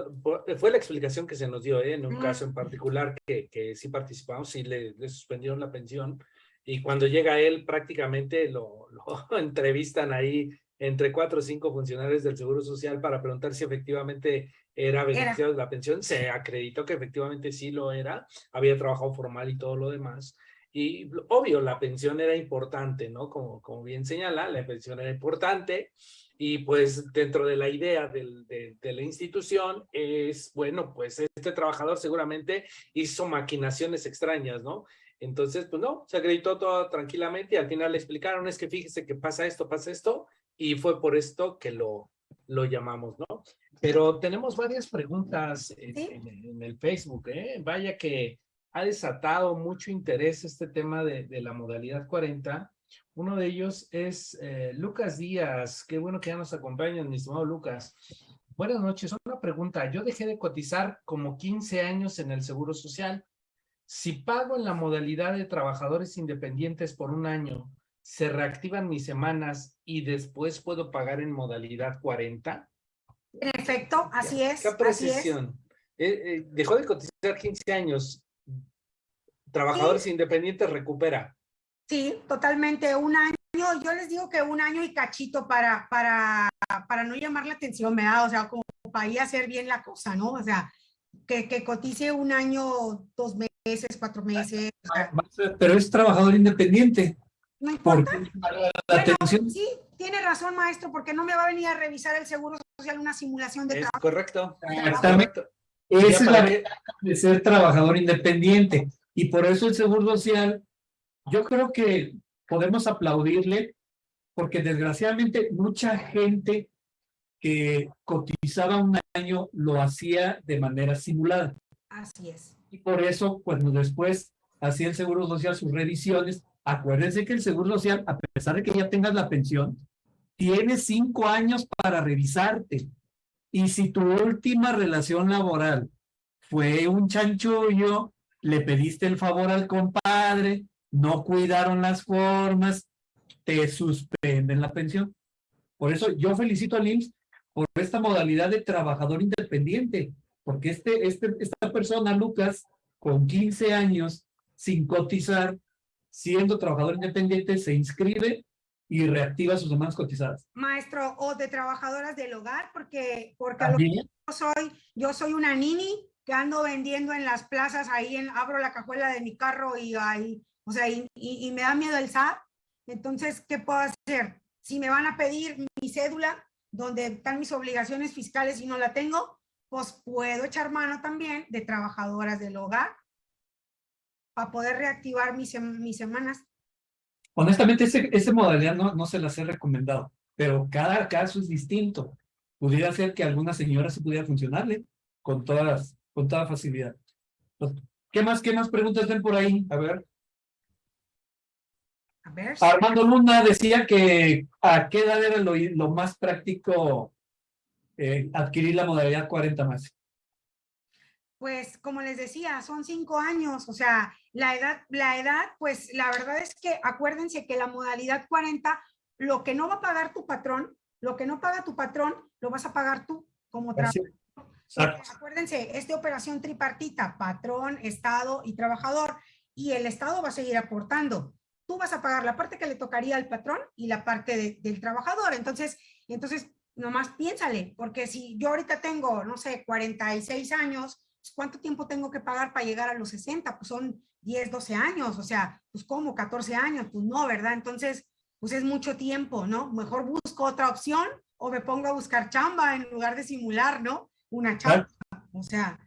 fue la explicación que se nos dio ¿eh? en un caso en particular que, que sí participamos, sí le, le, suspendieron la pensión y cuando llega él prácticamente lo, lo entrevistan ahí entre cuatro o cinco funcionarios del Seguro Social para preguntar si efectivamente era beneficiario de la pensión. Se acreditó que efectivamente sí lo era, había trabajado formal y todo lo demás. Y obvio, la pensión era importante, ¿no? Como, como bien señala, la pensión era importante y pues dentro de la idea del, de, de, la institución es, bueno, pues este trabajador seguramente hizo maquinaciones extrañas, ¿no? Entonces, pues no, se acreditó todo tranquilamente y al final le explicaron, es que fíjese que pasa esto, pasa esto, y fue por esto que lo, lo llamamos, ¿no? Pero tenemos varias preguntas en, ¿Sí? en, en el Facebook, ¿eh? Vaya que ha desatado mucho interés este tema de, de la modalidad 40, uno de ellos es eh, Lucas Díaz. Qué bueno que ya nos acompañan, mi estimado Lucas. Buenas noches. Una pregunta. Yo dejé de cotizar como 15 años en el Seguro Social. Si pago en la modalidad de trabajadores independientes por un año, ¿se reactivan mis semanas y después puedo pagar en modalidad 40? En efecto, así es. ¿Qué precisión? Eh, eh, dejó de cotizar 15 años. Trabajadores sí. independientes recupera. Sí, totalmente. Un año, yo les digo que un año y cachito para, para, para no llamar la atención, me da, o sea, como para ir a hacer bien la cosa, ¿no? O sea, que, que cotice un año, dos meses, cuatro meses. O sea. Pero es trabajador independiente. No importa. La bueno, atención... Sí, tiene razón, maestro, porque no me va a venir a revisar el Seguro Social una simulación de es trabajo. Correcto. Exactamente. Esa es la de ser trabajador independiente. Y por eso el Seguro Social yo creo que podemos aplaudirle porque desgraciadamente mucha gente que cotizaba un año lo hacía de manera simulada. Así es. Y por eso, cuando después hacía el Seguro Social sus revisiones, acuérdense que el Seguro Social, a pesar de que ya tengas la pensión, tiene cinco años para revisarte. Y si tu última relación laboral fue un chanchullo, le pediste el favor al compadre, no cuidaron las formas, te suspenden la pensión. Por eso yo felicito al IMSS por esta modalidad de trabajador independiente, porque este, este, esta persona, Lucas, con 15 años, sin cotizar, siendo trabajador independiente, se inscribe y reactiva sus demás cotizadas. Maestro, o de trabajadoras del hogar, porque, porque a lo que yo soy, yo soy una nini que ando vendiendo en las plazas, ahí en, abro la cajuela de mi carro y ahí o sea, y, y, y, me da miedo el SAT. Entonces, ¿qué puedo hacer? Si me van a pedir mi cédula, donde están mis obligaciones fiscales y no la tengo, pues puedo echar mano también de trabajadoras del hogar para poder reactivar mis, mis semanas. Honestamente, ese, ese modalidad no, no se las he recomendado, pero cada caso es distinto. Pudiera ser que a alguna señora se pudiera funcionarle con, todas, con toda facilidad. ¿Qué más, qué más preguntas ven por ahí? A ver. Ver, Armando Luna decía que a qué edad era lo, lo más práctico eh, adquirir la modalidad 40 más. pues como les decía, son cinco años, o sea, la edad, la edad, pues la verdad es que acuérdense que la modalidad 40, lo que no va a pagar tu patrón, lo que no paga tu patrón, lo vas a pagar tú como trabajador. Acuérdense, es de operación tripartita, patrón, Estado y trabajador, y el Estado va a seguir aportando. Tú vas a pagar la parte que le tocaría al patrón y la parte de- del trabajador. Entonces, entonces, nomás piénsale, porque si yo ahorita tengo, no sé, 46 años, pues, ¿cuánto tiempo tengo que pagar para llegar a los 60? Pues son 10, 12 años, o sea, pues como 14 años, pues no, ¿verdad? Entonces, pues es mucho tiempo, ¿no? Mejor busco otra opción o me pongo a buscar chamba en lugar de simular, ¿no? Una chamba. O sea,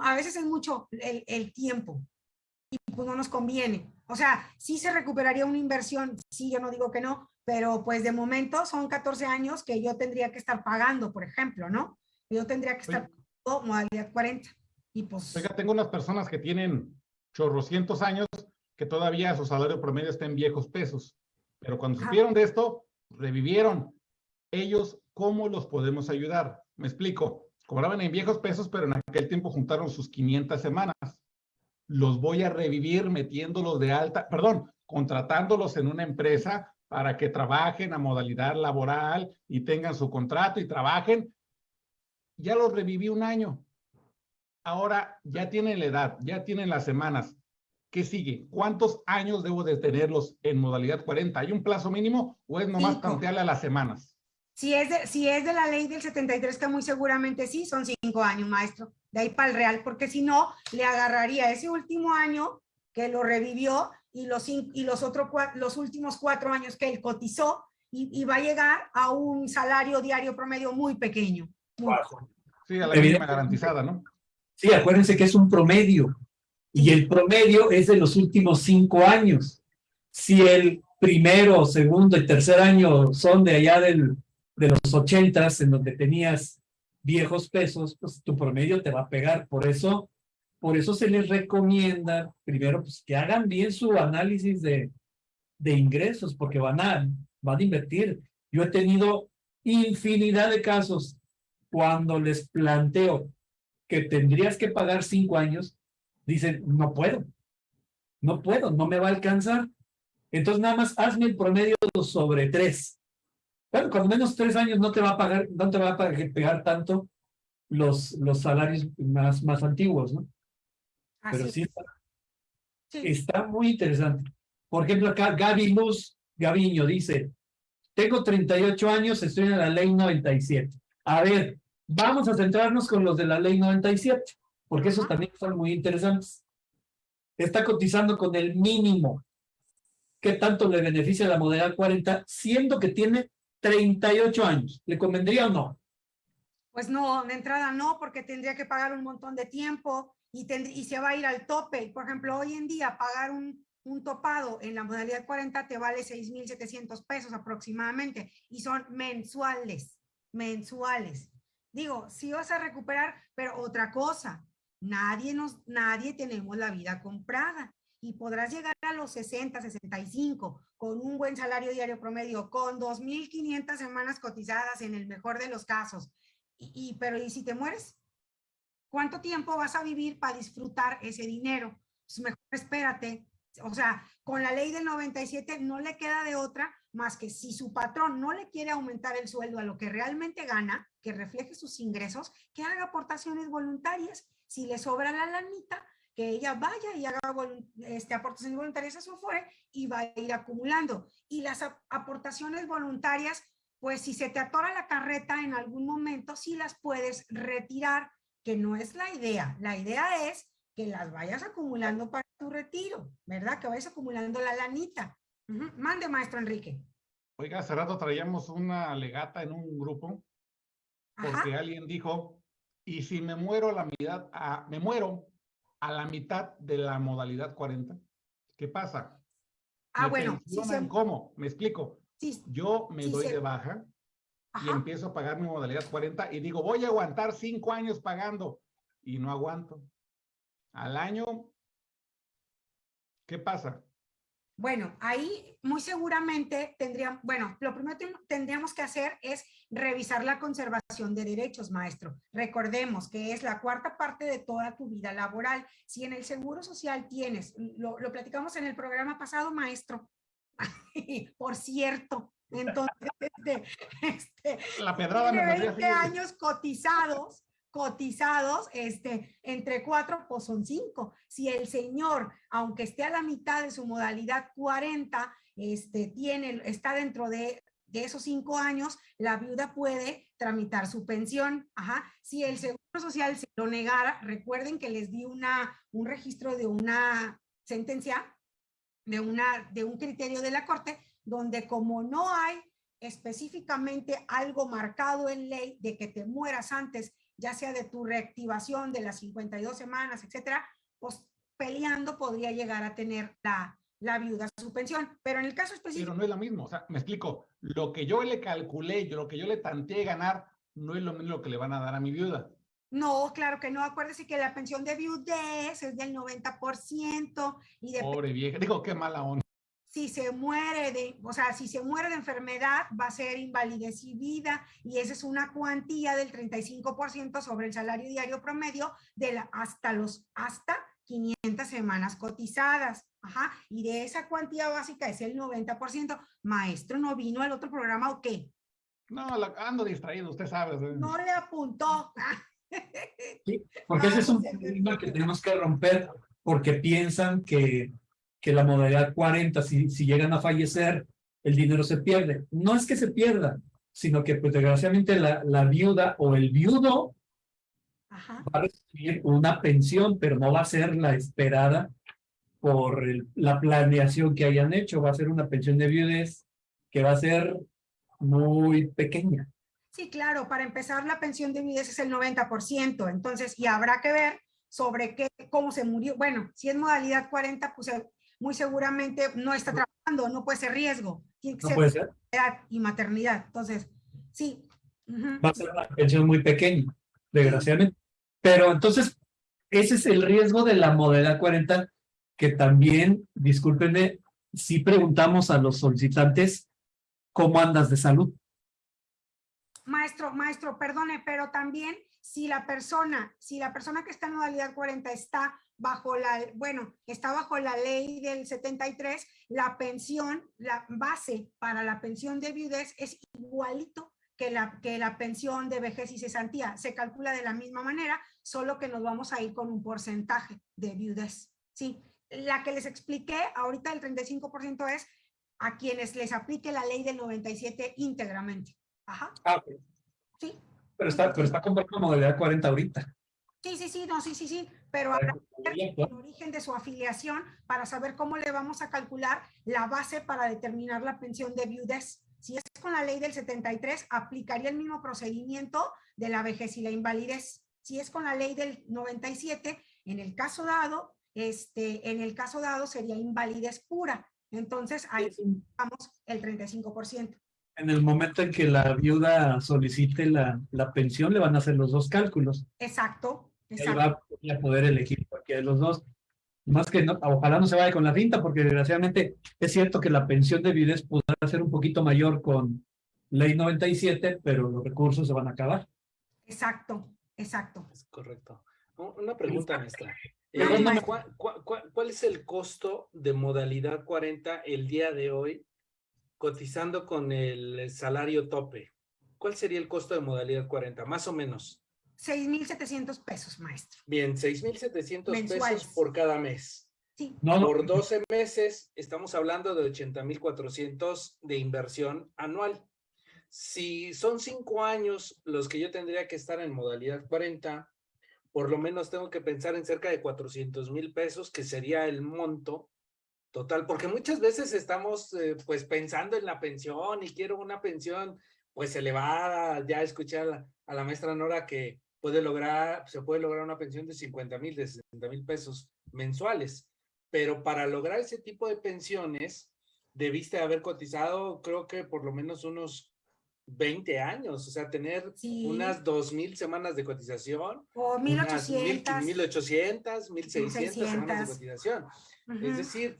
a veces es mucho el, el tiempo y pues no nos conviene. O sea, sí se recuperaría una inversión, sí, yo no digo que no, pero pues de momento son 14 años que yo tendría que estar pagando, por ejemplo, ¿no? Yo tendría que estar pagando modalidad 40 y pues... Oiga, tengo unas personas que tienen chorrocientos años que todavía su salario promedio está en viejos pesos. Pero cuando Ajá. supieron de esto, revivieron. Ellos, ¿cómo los podemos ayudar? Me explico. Cobraban en viejos pesos, pero en aquel tiempo juntaron sus 500 semanas. Los voy a revivir metiéndolos de alta, perdón, contratándolos en una empresa para que trabajen a modalidad laboral y tengan su contrato y trabajen. Ya los reviví un año ahora ya tienen la edad, ya tienen las semanas. ¿Qué sigue? ¿Cuántos años debo de tenerlos en modalidad 40? ¿Hay un plazo mínimo o es nomás Cinco. tantearle a las semanas? Si es, de, si es de la ley del 73, que muy seguramente sí, son cinco años, maestro, de ahí para el real, porque si no, le agarraría ese último año que lo revivió y los, y los, otros los últimos cuatro años que él cotizó y, y va a llegar a un salario diario promedio muy pequeño. muy Bajo. Sí, a la mínima garantizada, ¿no? Sí, acuérdense que es un promedio. Y el promedio es de los últimos cinco años. Si el primero, segundo y tercer año son de allá del, de los ochentas, en donde tenías viejos pesos, pues tu promedio te va a pegar. Por eso, por eso se les recomienda, primero, pues que hagan bien su análisis de, de ingresos, porque van a, van a invertir. Yo he tenido infinidad de casos cuando les planteo que tendrías que pagar cinco años, dicen, no puedo, no puedo, no me va a alcanzar. Entonces nada más hazme el promedio sobre tres. Bueno, cuando menos tres años no te va a pagar, no te va a pagar- tanto los, los salarios más, más antiguos, ¿no? Pero sí es, está, sí. está muy interesante. Por ejemplo, acá Gaby Luz Gaviño dice, tengo 38 años, estoy en la ley 97. A ver, vamos a centrarnos con los de la ley 97, porque esos también son muy interesantes. Está cotizando con el mínimo. ¿Qué tanto le beneficia la modalidad 40, siendo que tiene 38 años? ¿Le convendría o no? Pues no, de entrada no, porque tendría que pagar un montón de tiempo y, se va a ir al tope. Por ejemplo, hoy en día pagar un, un topado en la modalidad 40 te vale 6,700 pesos aproximadamente y son mensuales, mensuales. Digo, sí vas a recuperar, pero otra cosa, nadie nos, nadie tenemos la vida comprada y podrás llegar a los 60, 65 con un buen salario diario promedio, con 2.500 semanas cotizadas en el mejor de los casos. Y- pero ¿y si te mueres? ¿Cuánto tiempo vas a vivir para disfrutar ese dinero? Pues mejor espérate. O sea, con la ley del 97 no le queda de otra más que si su patrón no le quiere aumentar el sueldo a lo que realmente gana, que refleje sus ingresos, que haga aportaciones voluntarias. Si le sobra la lanita, que ella vaya y haga este, aportaciones voluntarias a su FORE y va a ir acumulando. Y las ap- aportaciones voluntarias, pues si se te atora la carreta en algún momento, sí las puedes retirar, que no es la idea. La idea es que las vayas acumulando para tu retiro, ¿verdad? Que vayas acumulando la lanita. Ujú. Mande, maestro Enrique. Oiga, hace rato traíamos una legata en un grupo Ajá. porque alguien dijo, y si me muero a la mitad, a- me muero a la mitad de la modalidad 40, ¿qué pasa? Ah, ¿Me bueno, pensionan se- ¿Cómo? Me explico. sí, Yo me Sí, doy se- de baja y empiezo a pagar mi modalidad 40 y digo, voy a aguantar cinco años pagando y no aguanto. Al año, ¿qué pasa? Bueno, ahí muy seguramente tendríamos, bueno, lo primero que tendríamos que hacer es revisar la conservación de derechos, maestro. Recordemos que es la cuarta parte de toda tu vida laboral. Si en el Seguro Social tienes, lo, lo platicamos en el programa pasado, maestro, por cierto, entonces, este, este, la pedrada me 20 años cotizados, cotizados, este, entre cuatro, pues son cinco. Si el señor, aunque esté a la mitad de su modalidad 40, este, tiene, está dentro de, de esos cinco años, la viuda puede tramitar su pensión. Ajá. Si el Seguro Social se lo negara, recuerden que les di una, un registro de una sentencia, de, una, de un criterio de la Corte, donde como no hay específicamente algo marcado en ley de que te mueras antes ya sea de tu reactivación de las 52 semanas, etcétera, pues peleando podría llegar a tener la, la viuda su pensión. Pero en el caso específico... Pero no es lo mismo, o sea, me explico, lo que yo le calculé, lo que yo le tanteé ganar, no es lo mismo que le van a dar a mi viuda. No, claro que no. Acuérdese que la pensión de viudez es del 90% y de... Pobre vieja, digo, qué mala onda si se muere de, o sea, si se muere de enfermedad, va a ser invalidez y vida, y esa es una cuantía del 35% sobre el salario diario promedio de la, hasta los, hasta 500 semanas cotizadas. Ajá, y de esa cuantía básica es el 90%. Maestro, ¿no vino al otro programa o qué? No, ando distraído, usted sabe. No le apuntó. Sí, porque ese es un problema que tenemos que romper, porque piensan que que la modalidad 40, si, si llegan a fallecer, el dinero se pierde. No es que se pierda, sino que pues desgraciadamente la, la viuda o el viudo va a recibir una pensión, pero no va a ser la esperada por la planeación que hayan hecho. Va a ser una pensión de viudez que va a ser muy pequeña. Sí, claro, para empezar la pensión de viudez es el 90%, entonces, y habrá que ver sobre qué, cómo se murió. Bueno, si es modalidad 40, pues muy seguramente no está trabajando, no puede ser riesgo. Tiene que ¿No puede ser? y maternidad. Entonces, sí. Va a ser una pensión muy pequeña, desgraciadamente. Pero entonces, ese es el riesgo de la modalidad 40, que también, discúlpenme, si preguntamos a los solicitantes cómo andas de salud. Maestro, maestro, perdone, pero también si la persona, si la persona que está en modalidad 40 está bajo la, bueno, está bajo la ley del 73, la pensión, la base para la pensión de viudez es igualito que la, que la pensión de vejez y cesantía. Se calcula de la misma manera, solo que nos vamos a ir con un porcentaje de viudez. Sí, la que les expliqué ahorita el 35% es a quienes les aplique la ley del 97 íntegramente. Ajá. Ah, Sí. Pero está, pero está comprando modalidad 40 ahorita. Sí, sí, sí, no, sí, sí, sí, pero habrá el origen de su afiliación para saber cómo le vamos a calcular la base para determinar la pensión de viudez. Si es con la ley del 73, aplicaría el mismo procedimiento de la vejez y la invalidez. Si es con la ley del 97, en el caso dado, este, en el caso dado sería invalidez pura. Entonces, ahí vamos el 35% en el momento en que la viuda solicite la, la, pensión, le van a hacer los dos cálculos. Exacto. Exacto. va a poder elegir cualquiera de los dos. Más que no, ojalá no se vaya con la cinta, porque desgraciadamente es cierto que la pensión de viudez podrá ser un poquito mayor con ley 97, pero los recursos se van a acabar. Exacto, exacto. Es correcto. Una pregunta, maestra. Eh, ¿cuál, cuál, cuál es el costo de modalidad 40 el día de hoy cotizando con el salario tope, ¿cuál sería el costo de modalidad 40? Más o menos. 6,700 pesos, maestro. Bien, 6,700 pesos por cada mes. Sí. Por 12 meses estamos hablando de 80,400 de inversión anual. Si son 5 años los que yo tendría que estar en modalidad 40, por lo menos tengo que pensar en cerca de 400 mil pesos, que sería el monto Total, porque muchas veces estamos eh, pues pensando en la pensión y quiero una pensión pues elevada, ya escuché a la, maestra Nora que puede lograr, se puede lograr una pensión de 50 mil, de 60 mil pesos mensuales, pero para lograr ese tipo de pensiones debiste haber cotizado creo que por lo menos unos 20 años, o sea, tener unas 2.000 semanas de cotización. O 1.800. 1.800, 1.600 semanas de cotización. Es decir,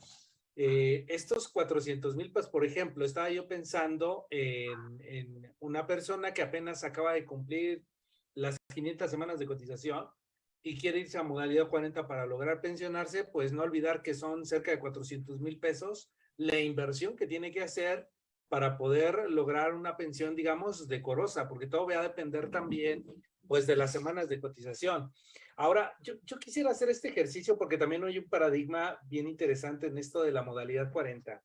eh, estos 400 mil, pues por ejemplo, estaba yo pensando en, en una persona que apenas acaba de cumplir las 500 semanas de cotización y quiere irse a modalidad 40 para lograr pensionarse, pues no olvidar que son cerca de 400 mil pesos la inversión que tiene que hacer para poder lograr una pensión, digamos, decorosa, porque todo va a depender también, pues, de las semanas de cotización. Ahora, yo, yo quisiera hacer este ejercicio porque también hay un paradigma bien interesante en esto de la modalidad 40.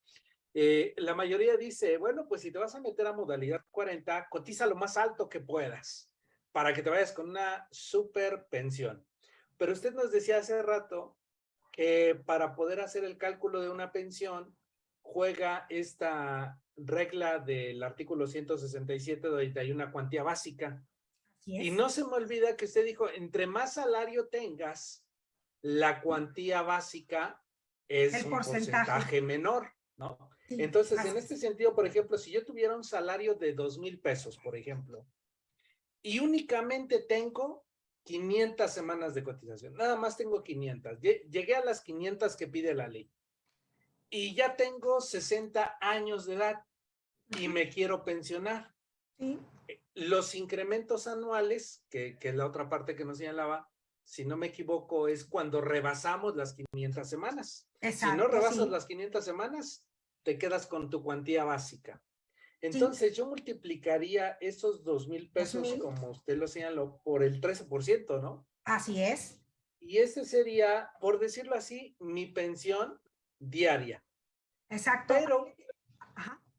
Eh, la mayoría dice, bueno, pues si te vas a meter a modalidad 40, cotiza lo más alto que puedas para que te vayas con una super pensión. Pero usted nos decía hace rato que para poder hacer el cálculo de una pensión, juega esta regla del artículo 167 donde hay una cuantía básica. Y no se me olvida que usted dijo, entre más salario tengas, la cuantía básica es un porcentaje, menor, ¿no? Entonces, en este sentido, por ejemplo, si yo tuviera un salario de dos mil pesos, por ejemplo, y únicamente tengo 500 semanas de cotización, nada más tengo 500, llegué a las 500 que pide la ley, y ya tengo 60 años de edad y me quiero pensionar. Eh, los incrementos anuales, que, que, es la otra parte que nos señalaba, si no me equivoco, es cuando rebasamos las 500 semanas. si no rebasas las 500 semanas, te quedas con tu cuantía básica. Entonces yo multiplicaría esos dos mil pesos, como usted lo señaló, por el 13%, ¿no? Así es. Y ese sería, por decirlo así, mi pensión diaria. Exacto. Pero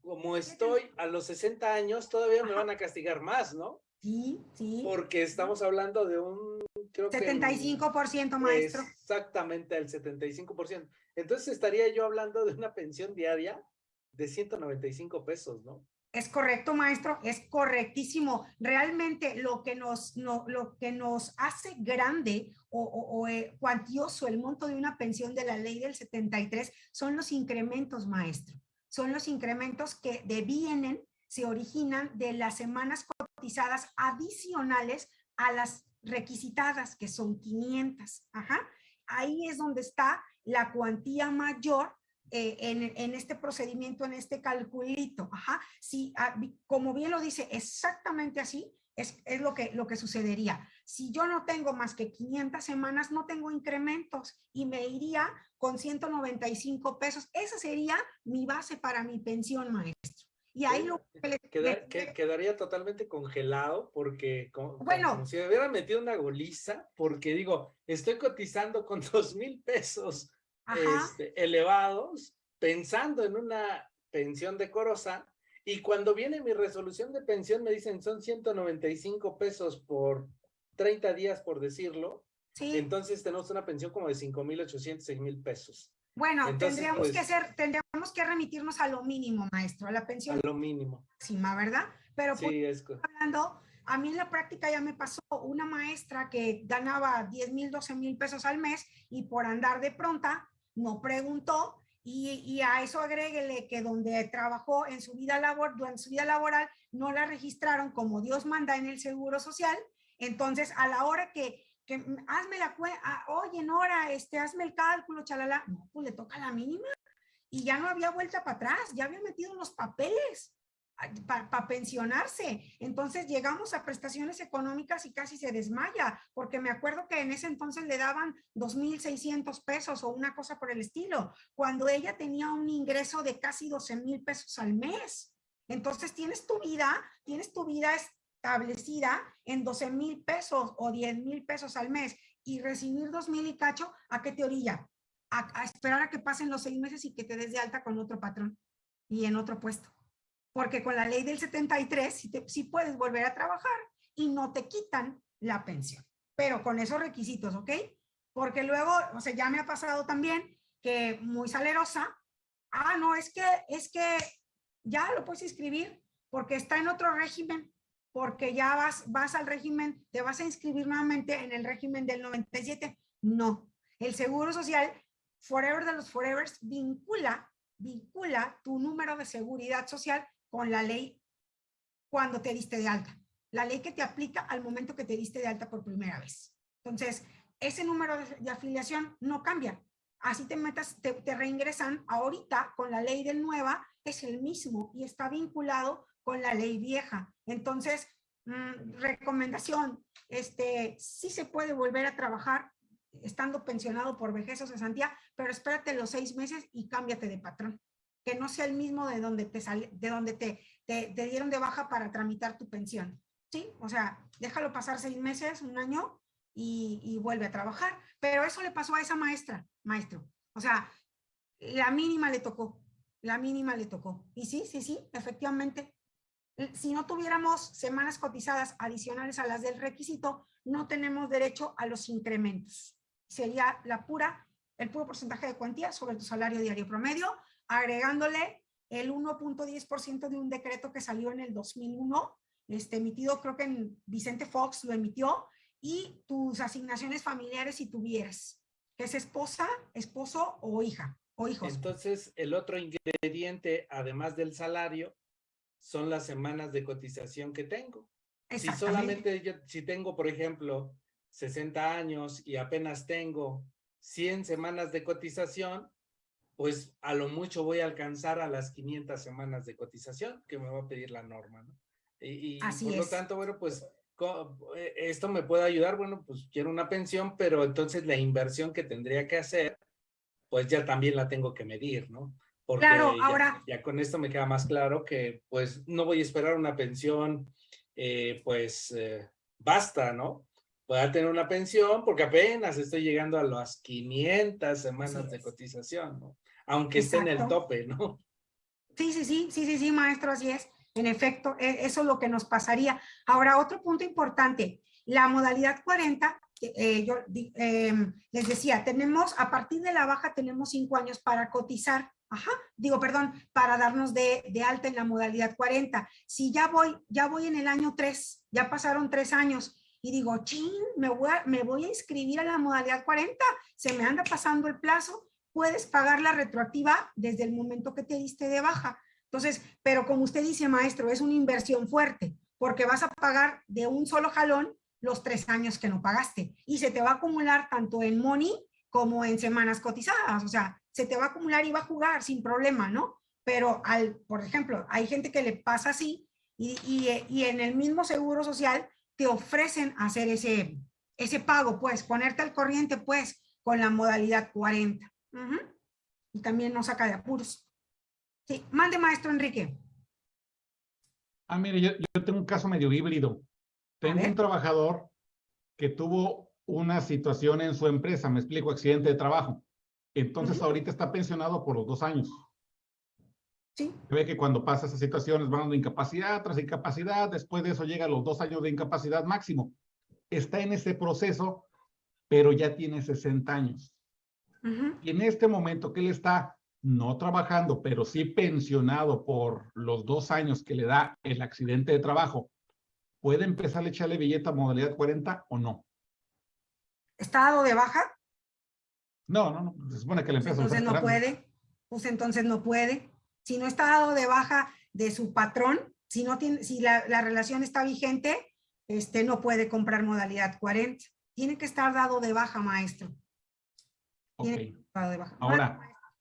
como estoy a los 60 años, todavía me van a castigar más, ¿no? Sí, sí. Porque estamos hablando de un... Creo 75%, maestro. Exactamente, el 75%. Entonces estaría yo hablando de una pensión diaria de 195 pesos, ¿no? Es correcto, maestro, es correctísimo. Realmente lo que nos, hace grande o, o, eh, cuantioso el monto de una pensión de la ley del 73 son los incrementos, maestro son los incrementos que devienen, se originan de las semanas cotizadas adicionales a las requisitadas, que son 500. Ajá. Ahí es donde está la cuantía mayor eh, en, en, este procedimiento, en este calculito. Ajá. Sí, ah, como bien lo dice, exactamente así, es, es, lo, que, lo que sucedería. Si yo no tengo más que 500 semanas, no tengo incrementos y me iría con 195 pesos. Esa sería mi base para mi pensión, maestro. Y ahí lo que quedaría totalmente congelado porque como, bueno, como si me hubiera metido una goliza porque digo, estoy cotizando con dos mil pesos este, elevados pensando en una pensión decorosa y cuando viene mi resolución de pensión me dicen son 195 pesos por 30 días, por decirlo. Sí. Entonces tenemos una pensión como de 5,800, 6,000 pesos. Bueno, tendríamos que pues hacer, tendríamos que remitirnos a lo mínimo, maestro, a la pensión. A lo mínimo. Máxima, ¿verdad? Pero sí, pues, hablando, a mí en la práctica ya me pasó una maestra que ganaba 10 mil, 12 mil pesos al mes y por andar de pronta no preguntó y, a eso agréguele que donde trabajó en su vida labor, durante su vida laboral no la registraron como Dios manda en el Seguro Social. Entonces, a la hora que, que hazme la cuenta, ah, oye, Nora, este, hazme el cálculo, chalala, no, pues le toca la mínima. Y ya no había vuelta para atrás, ya había metido los papeles para pensionarse. Entonces llegamos a prestaciones económicas y casi se desmaya, porque me acuerdo que en ese entonces le daban 2.600 pesos o una cosa por el estilo, cuando ella tenía un ingreso de casi 12 mil pesos al mes. Entonces tienes tu vida, tienes tu vida establecida en 12 mil pesos o 10 mil pesos al mes y recibir 2 mil y cacho, ¿a qué te orilla? A esperar a que pasen los seis meses y que te des de alta con otro patrón y en otro puesto porque con la ley del 73 sí, sí puedes volver a trabajar y no te quitan la pensión, pero con esos requisitos, ¿ok? Porque luego, o sea, ya me ha pasado también que muy salerosa, ah, no, es que, es que ya lo puedes inscribir porque está en otro régimen, porque ya vas, vas al régimen, te vas a inscribir nuevamente en el régimen del 97. No, el Seguro Social, Forever de los Forevers, vincula, vincula tu número de seguridad social con la ley cuando te diste de alta. La ley que te aplica al momento que te diste de alta por primera vez. Entonces, ese número de, afiliación no cambia. así te metas, te, te reingresan ahorita con la ley del nueva, es el mismo y está vinculado con la ley vieja. Entonces, mm, recomendación, este, sí se puede volver a trabajar estando pensionado por vejez o cesantía, pero espérate los seis meses y cámbiate de patrón. Que no sea el mismo de donde te sale, de donde te, te, te dieron de baja para tramitar tu pensión. ¿Sí? O sea, déjalo pasar seis meses, un año y, y vuelve a trabajar. Pero eso le pasó a esa maestra, maestro. O sea, la mínima le tocó, la mínima le tocó. Y sí, sí, sí, efectivamente. Si no tuviéramos semanas cotizadas adicionales a las del requisito, no tenemos derecho a los incrementos. Sería la pura, el puro porcentaje de cuantía sobre tu salario diario promedio, agregándole el 1.10% de un decreto que salió en el 2001, este, emitido creo que en Vicente Fox lo emitió, y tus asignaciones familiares si tuvieras, que es esposa, esposo o hija, o hijos. Entonces, el otro ingrediente, además del salario, son las semanas de cotización que tengo. Si solamente yo, si tengo, por ejemplo, 60 años y apenas tengo 100 semanas de cotización, pues a lo mucho voy a alcanzar a las 500 semanas de cotización que me va a pedir la norma, ¿no? Y, y por lo tanto, bueno, pues eh, esto me puede ayudar, bueno, pues quiero una pensión, pero entonces la inversión que tendría que hacer, pues ya también la tengo que medir, ¿no? Porque claro, ya, ahora. Ya con esto me queda más claro que pues no voy a esperar una pensión, eh, pues eh, basta, ¿no? Pueda tener una pensión porque apenas estoy llegando a las 500 semanas de cotización, ¿no? Aunque Exacto. esté en el tope, ¿no? Sí, sí, sí, sí, sí, sí, maestro, así es. En efecto, e, eso es lo que nos pasaría. Ahora, otro punto importante, la modalidad 40, eh, yo eh, les decía, tenemos, a partir de la baja tenemos cinco años para cotizar, ajá, digo, perdón, para darnos de, de, alta en la modalidad 40. Si ya voy, ya voy en el año 3, ya pasaron tres años, y digo, ching, me voy, a, me voy a inscribir a la modalidad 40, se me anda pasando el plazo, puedes pagar la retroactiva desde el momento que te diste de baja. Entonces, pero como usted dice, maestro, es una inversión fuerte, porque vas a pagar de un solo jalón los tres años que no pagaste y se te va a acumular tanto en money como en semanas cotizadas, o sea, se te va a acumular y va a jugar sin problema, ¿no? Pero, al, por ejemplo, hay gente que le pasa así y, y, y en el mismo seguro social te ofrecen hacer ese, ese pago, pues, ponerte al corriente, pues, con la modalidad 40. Uh -huh. Y también no saca de apuros. Sí, mande maestro Enrique. Ah, mire, yo, yo tengo un caso medio híbrido. Tengo un trabajador que tuvo una situación en su empresa, me explico, accidente de trabajo. Entonces uh -huh. ahorita está pensionado por los dos años. Sí. Se ve que cuando pasa esas situaciones van de incapacidad tras incapacidad, después de eso llega a los dos años de incapacidad máximo. Está en ese proceso, pero ya tiene 60 años. Uh -huh. Y en este momento que él está no trabajando, pero sí pensionado por los dos años que le da el accidente de trabajo, ¿puede empezar a echarle billete a modalidad 40 o no? ¿Está dado de baja? No, no, no. Se supone que la empresa. Entonces no puede. Pues entonces no puede. Si no está dado de baja de su patrón, si no tiene, si la, la relación está vigente, este no puede comprar modalidad 40. Tiene que estar dado de baja, maestro. Okay. de baja. Ahora,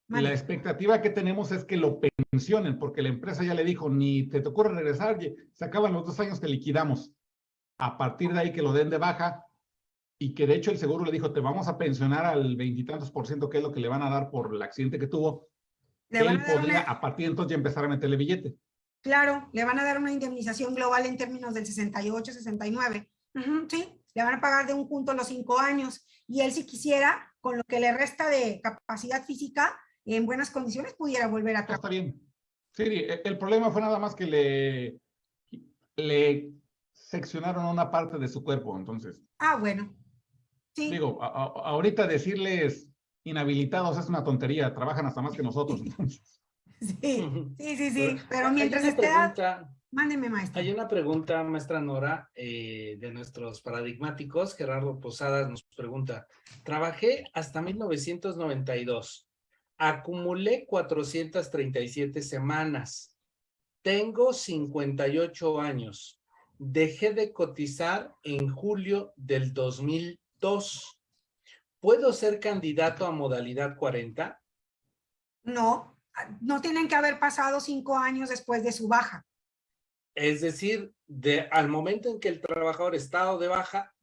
Vale. La expectativa que tenemos es que lo pensionen, porque la empresa ya le dijo, ni te, te ocurre regresar, se acaban los dos años que liquidamos. A partir de ahí que lo den de baja y que de hecho el seguro le dijo, te vamos a pensionar al veintitantos por ciento, que es lo que le van a dar por el accidente que tuvo. Le él a podría una... a partir de entonces ya empezar a meterle billete. Claro, le van a dar una indemnización global en términos del 68, 69. Uh -huh, sí, le van a pagar de un punto los cinco años. Y él si quisiera, con lo que le resta de capacidad física, en buenas condiciones pudiera volver a trabajar. Está bien. Sí, el problema fue nada más que le, le seccionaron una parte de su cuerpo, entonces. Ah, bueno. Sí. Digo, a, a, ahorita decirles inhabilitados es una tontería, trabajan hasta más que nosotros. Entonces. Sí, sí, sí, sí, pero mientras esté... Mándeme, maestra. Hay una pregunta, maestra Nora, eh, de nuestros paradigmáticos. Gerardo Posadas nos pregunta, trabajé hasta 1992 acumulé 437 semanas. Tengo 58 años. Dejé de cotizar en julio del 2002. ¿puedo ser candidato a modalidad 40? No, no tienen que haber pasado cinco años después de su baja. Es decir, de, al momento en que el trabajador está de baja,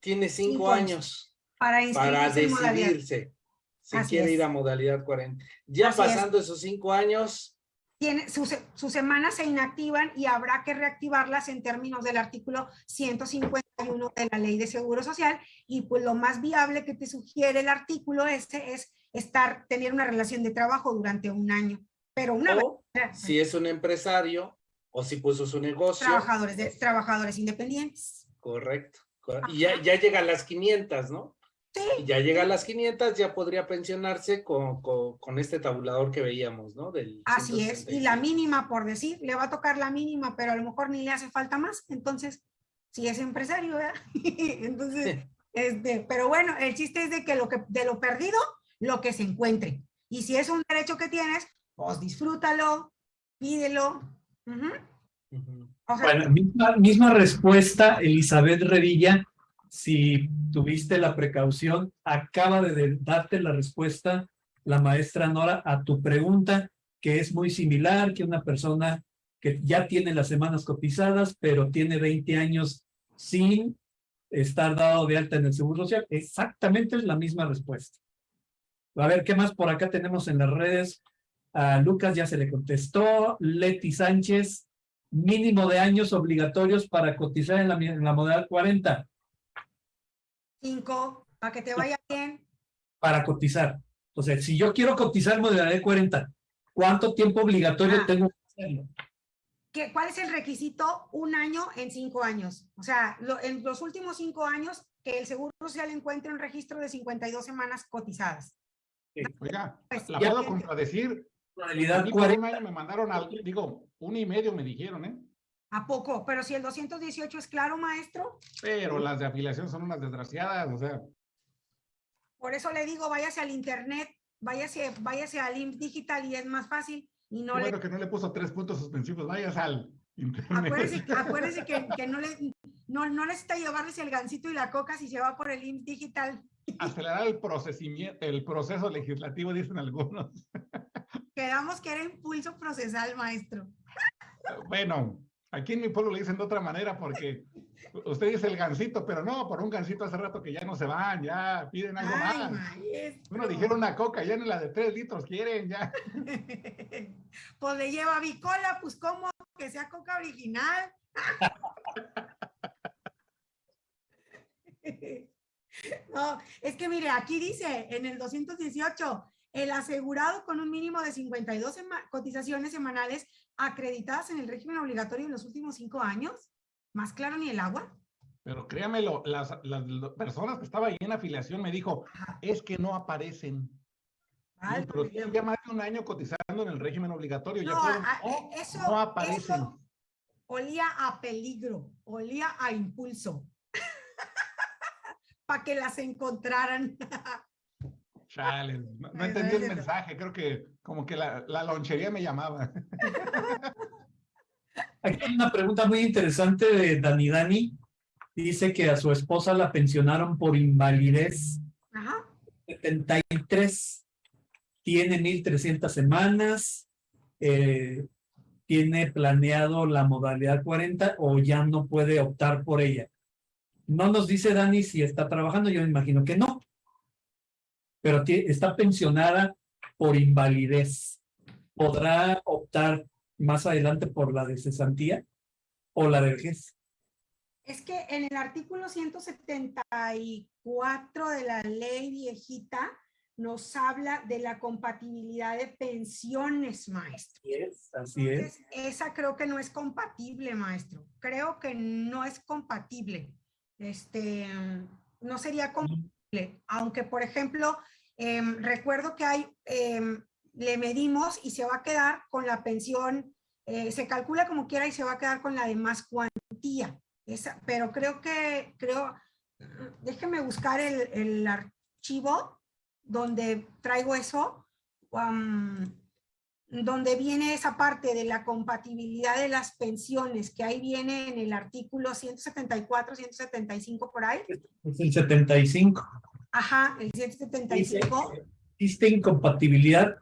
tiene cinco, Cinco años. Para, para decidirse si Así quiere es. ir a modalidad 40. Ya Así es. pasando esos cinco años, Tiene, sus, sus semanas se inactivan y habrá que reactivarlas en términos del artículo 151 de la Ley de Seguro Social y pues lo más viable que te sugiere el artículo este es estar, tener una relación de trabajo durante un año. Pero una vez si es un empresario o si puso su negocio, trabajadores, de, trabajadores independientes. correcto. cor- Y ya, ya llega a las 500, ¿no? Sí, Y ya llega a las 500, ya podría pensionarse con, con, con este tabulador que veíamos, ¿no? Del así es. Y la 165. mínima, por decir, le va a tocar la mínima, pero a lo mejor ni le hace falta más. Entonces, si es empresario, ¿verdad? Entonces, este, pero bueno, el chiste es de que lo que de lo perdido, lo que se encuentre. Y si es un derecho que tienes, pues disfrútalo, pídelo. O sea, Bueno, misma, misma respuesta, Elizabeth Revilla, si tuviste la precaución, acaba de de- darte la respuesta la maestra Nora a tu pregunta, que es muy similar que una persona que ya tiene las semanas cotizadas, pero tiene 20 años sin estar dado de alta en el Seguro Social. Exactamente es la misma respuesta. A ver, ¿qué más por acá tenemos en las redes? A Lucas ya se le contestó. Leti Sánchez, mínimo de años obligatorios para cotizar en la, en la modalidad 40, cinco, para que te vaya bien. para cotizar. Entonces, si yo quiero cotizar modalidad 40, ¿cuánto tiempo obligatorio Ah. tengo que hacerlo? ¿Qué, ¿Cuál es el requisito? Un año en cinco años. O sea, lo- en los últimos cinco años que el Seguro Social encuentre un registro de 52 semanas cotizadas. Oiga, Pues, la ya puedo contradecir. Modalidad un 40, año me mandaron al, digo, un y medio me dijeron, ¿eh? ¿A poco? Pero si el 218 es claro, maestro, Pero las de afiliación son unas desgraciadas, o sea, por eso le digo, váyase al internet, váyase, váyase al IMSS digital y es más fácil. Y no qué le, bueno que no le puso tres puntos suspensivos, vayas al internet. acuérdese, acuérdese que, que no le, no, no necesita llevarles el gancito y la coca si se va por el IMSS digital. Acelerar el procesimiento, el proceso legislativo, dicen algunos. Quedamos que era impulso procesal, maestro. Bueno, aquí en mi pueblo le dicen de otra manera porque usted dice el gancito, pero no, por un gancito hace rato que ya no se van, ya piden algo Ay, más. maestro. Bueno, dijeron una coca, ya en la de tres litros quieren, ya. pues le lleva bicola, pues cómo que sea coca original. no, es que mire, aquí dice en el 218, el asegurado con un mínimo de 52 sema- cotizaciones semanales acreditadas en el régimen obligatorio en los últimos cinco años. Más claro ni el agua. Pero créamelo, las, las, las personas que estaban ahí en afiliación me dijo, es que no aparecen. Ay, pero tienen ya más de un año cotizando en el régimen obligatorio. ya No, fueron- a- no, eh, eso, no aparecen. eso olía a peligro, olía a impulso. Para que las encontraran. No, entendí el mensaje, creo que como que la, la lonchería me llamaba. Aquí hay una pregunta muy interesante de Dani Dani. Dice que a su esposa la pensionaron por invalidez Ajá. 73. Tiene 1300 semanas. eh, tiene planeado la modalidad 40 o ya no puede optar por ella. No nos dice Dani si está trabajando, yo me imagino que no. Pero está pensionada por invalidez. ¿Podrá optar más adelante por la de cesantía o la de vejez? Es que en el artículo 174 de la ley viejita nos habla de la compatibilidad de pensiones, maestro. Así es, así es. Entonces, esa creo que no es compatible, maestro. Creo que no es compatible. Este, no sería compatible. Aunque, por ejemplo, em, recuerdo que hay, em, le medimos y se va a quedar con la pensión, eh, se calcula como quiera y se va a quedar con la de más cuantía. Esa, pero creo que, creo, déjeme buscar el, el archivo donde traigo eso. am, donde viene esa parte de la compatibilidad de las pensiones, que ahí viene en el artículo 174, 175 por ahí. Es el 75. Ajá, el 175. Existe incompatibilidad,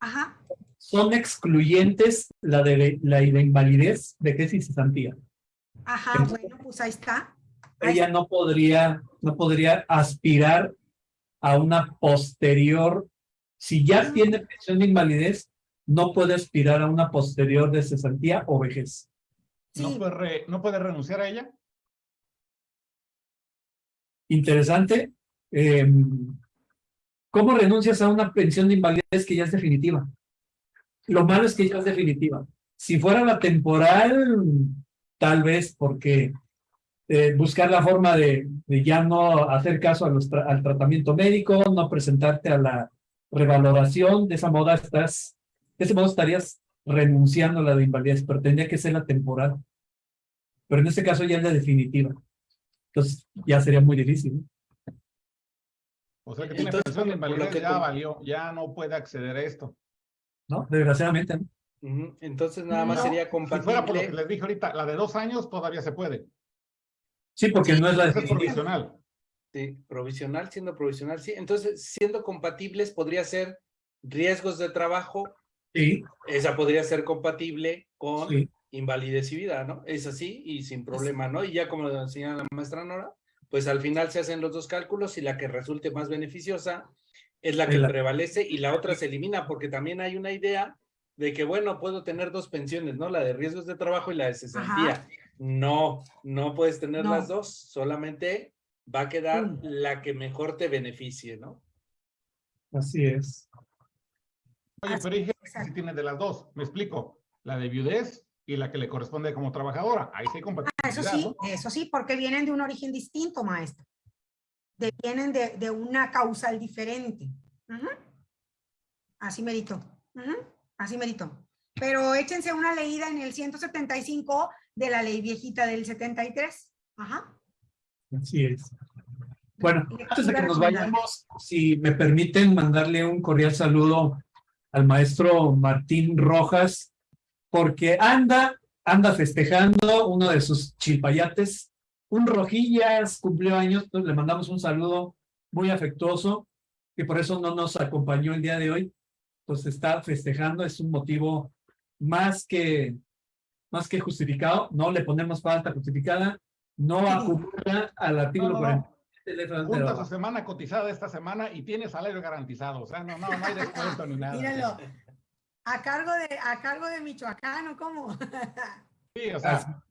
Ajá. son excluyentes la de la de invalidez, vejez y cesantía. Ajá, bueno, pues ahí está. Ahí Ella no podría, no podría aspirar a una posterior, si ya tiene pensión de invalidez, no puede aspirar a una posterior de cesantía o vejez. ¿No, Sí. puede re- ¿No puede renunciar a ella? Interesante. Eh, ¿Cómo renuncias a una pensión de invalidez que ya es definitiva? Lo malo es que ya es definitiva. Si fuera la temporal, tal vez porque eh, buscar la forma de, ya no hacer caso al tratamiento médico, no presentarte a la revaloración, de esa moda estás, de ese modo estarías renunciando a la de invalidez, pero tendría que ser la temporal. Pero en este caso ya es la definitiva. Entonces ya sería muy difícil. ¿no? O sea que tiene Entonces, de lo invalidez, que ya valió, ya no puede acceder a esto. ¿no? Desgraciadamente. ¿no? Entonces nada más No. sería Si fuera por lo que compatible. les dije ahorita, la de dos años todavía se puede. Sí, porque no es la definitiva. provisional. Sí, provisional, siendo provisional, sí. Entonces, siendo compatibles, podría ser riesgos de trabajo, Sí, esa podría ser compatible con sí. invalidez y vida, ¿no? Es así y sin problema, ¿no? Y ya como lo señala la maestra Nora, pues al final se hacen los dos cálculos y la que resulte más beneficiosa es la que La- prevalece y la otra se elimina porque también hay una idea de que, bueno, puedo tener dos pensiones, ¿no? La de riesgos de trabajo y la de cesantía. No, no puedes tener No. las dos, solamente va a quedar Mm. la que mejor te beneficie, ¿no? Así es. Oye, pero dije que exacto. sí tiene de las dos. Me explico. La de viudez y la que le corresponde como trabajadora. Ahí sí hay Ah, Eso compatibilidad, sí, ¿no? eso sí, porque vienen de un origen distinto, maestro. De- vienen de, de una causal diferente. Así merito. Así merito. Pero échense una leída en el 175 de la ley viejita del 73. Ajá. Así es. Bueno, antes de que nos vayamos, si me permiten mandarle un cordial saludo al maestro Martín Rojas, porque anda, anda festejando uno de sus chilpayates. Un Rojillas cumplió años, entonces le mandamos un saludo muy afectuoso, que por eso no nos acompañó el día de hoy. Pues está festejando, es un motivo más que, más que justificado, no le ponemos falta justificada, no acumula al artículo No, no, no. 47 letras de Junta su semana cotizada esta semana y tiene salario garantizado. O sea, no, no, no hay descuento ni nada. Mírenlo. A cargo de, a cargo de Michoacán, ¿o cómo? Sí, o sea,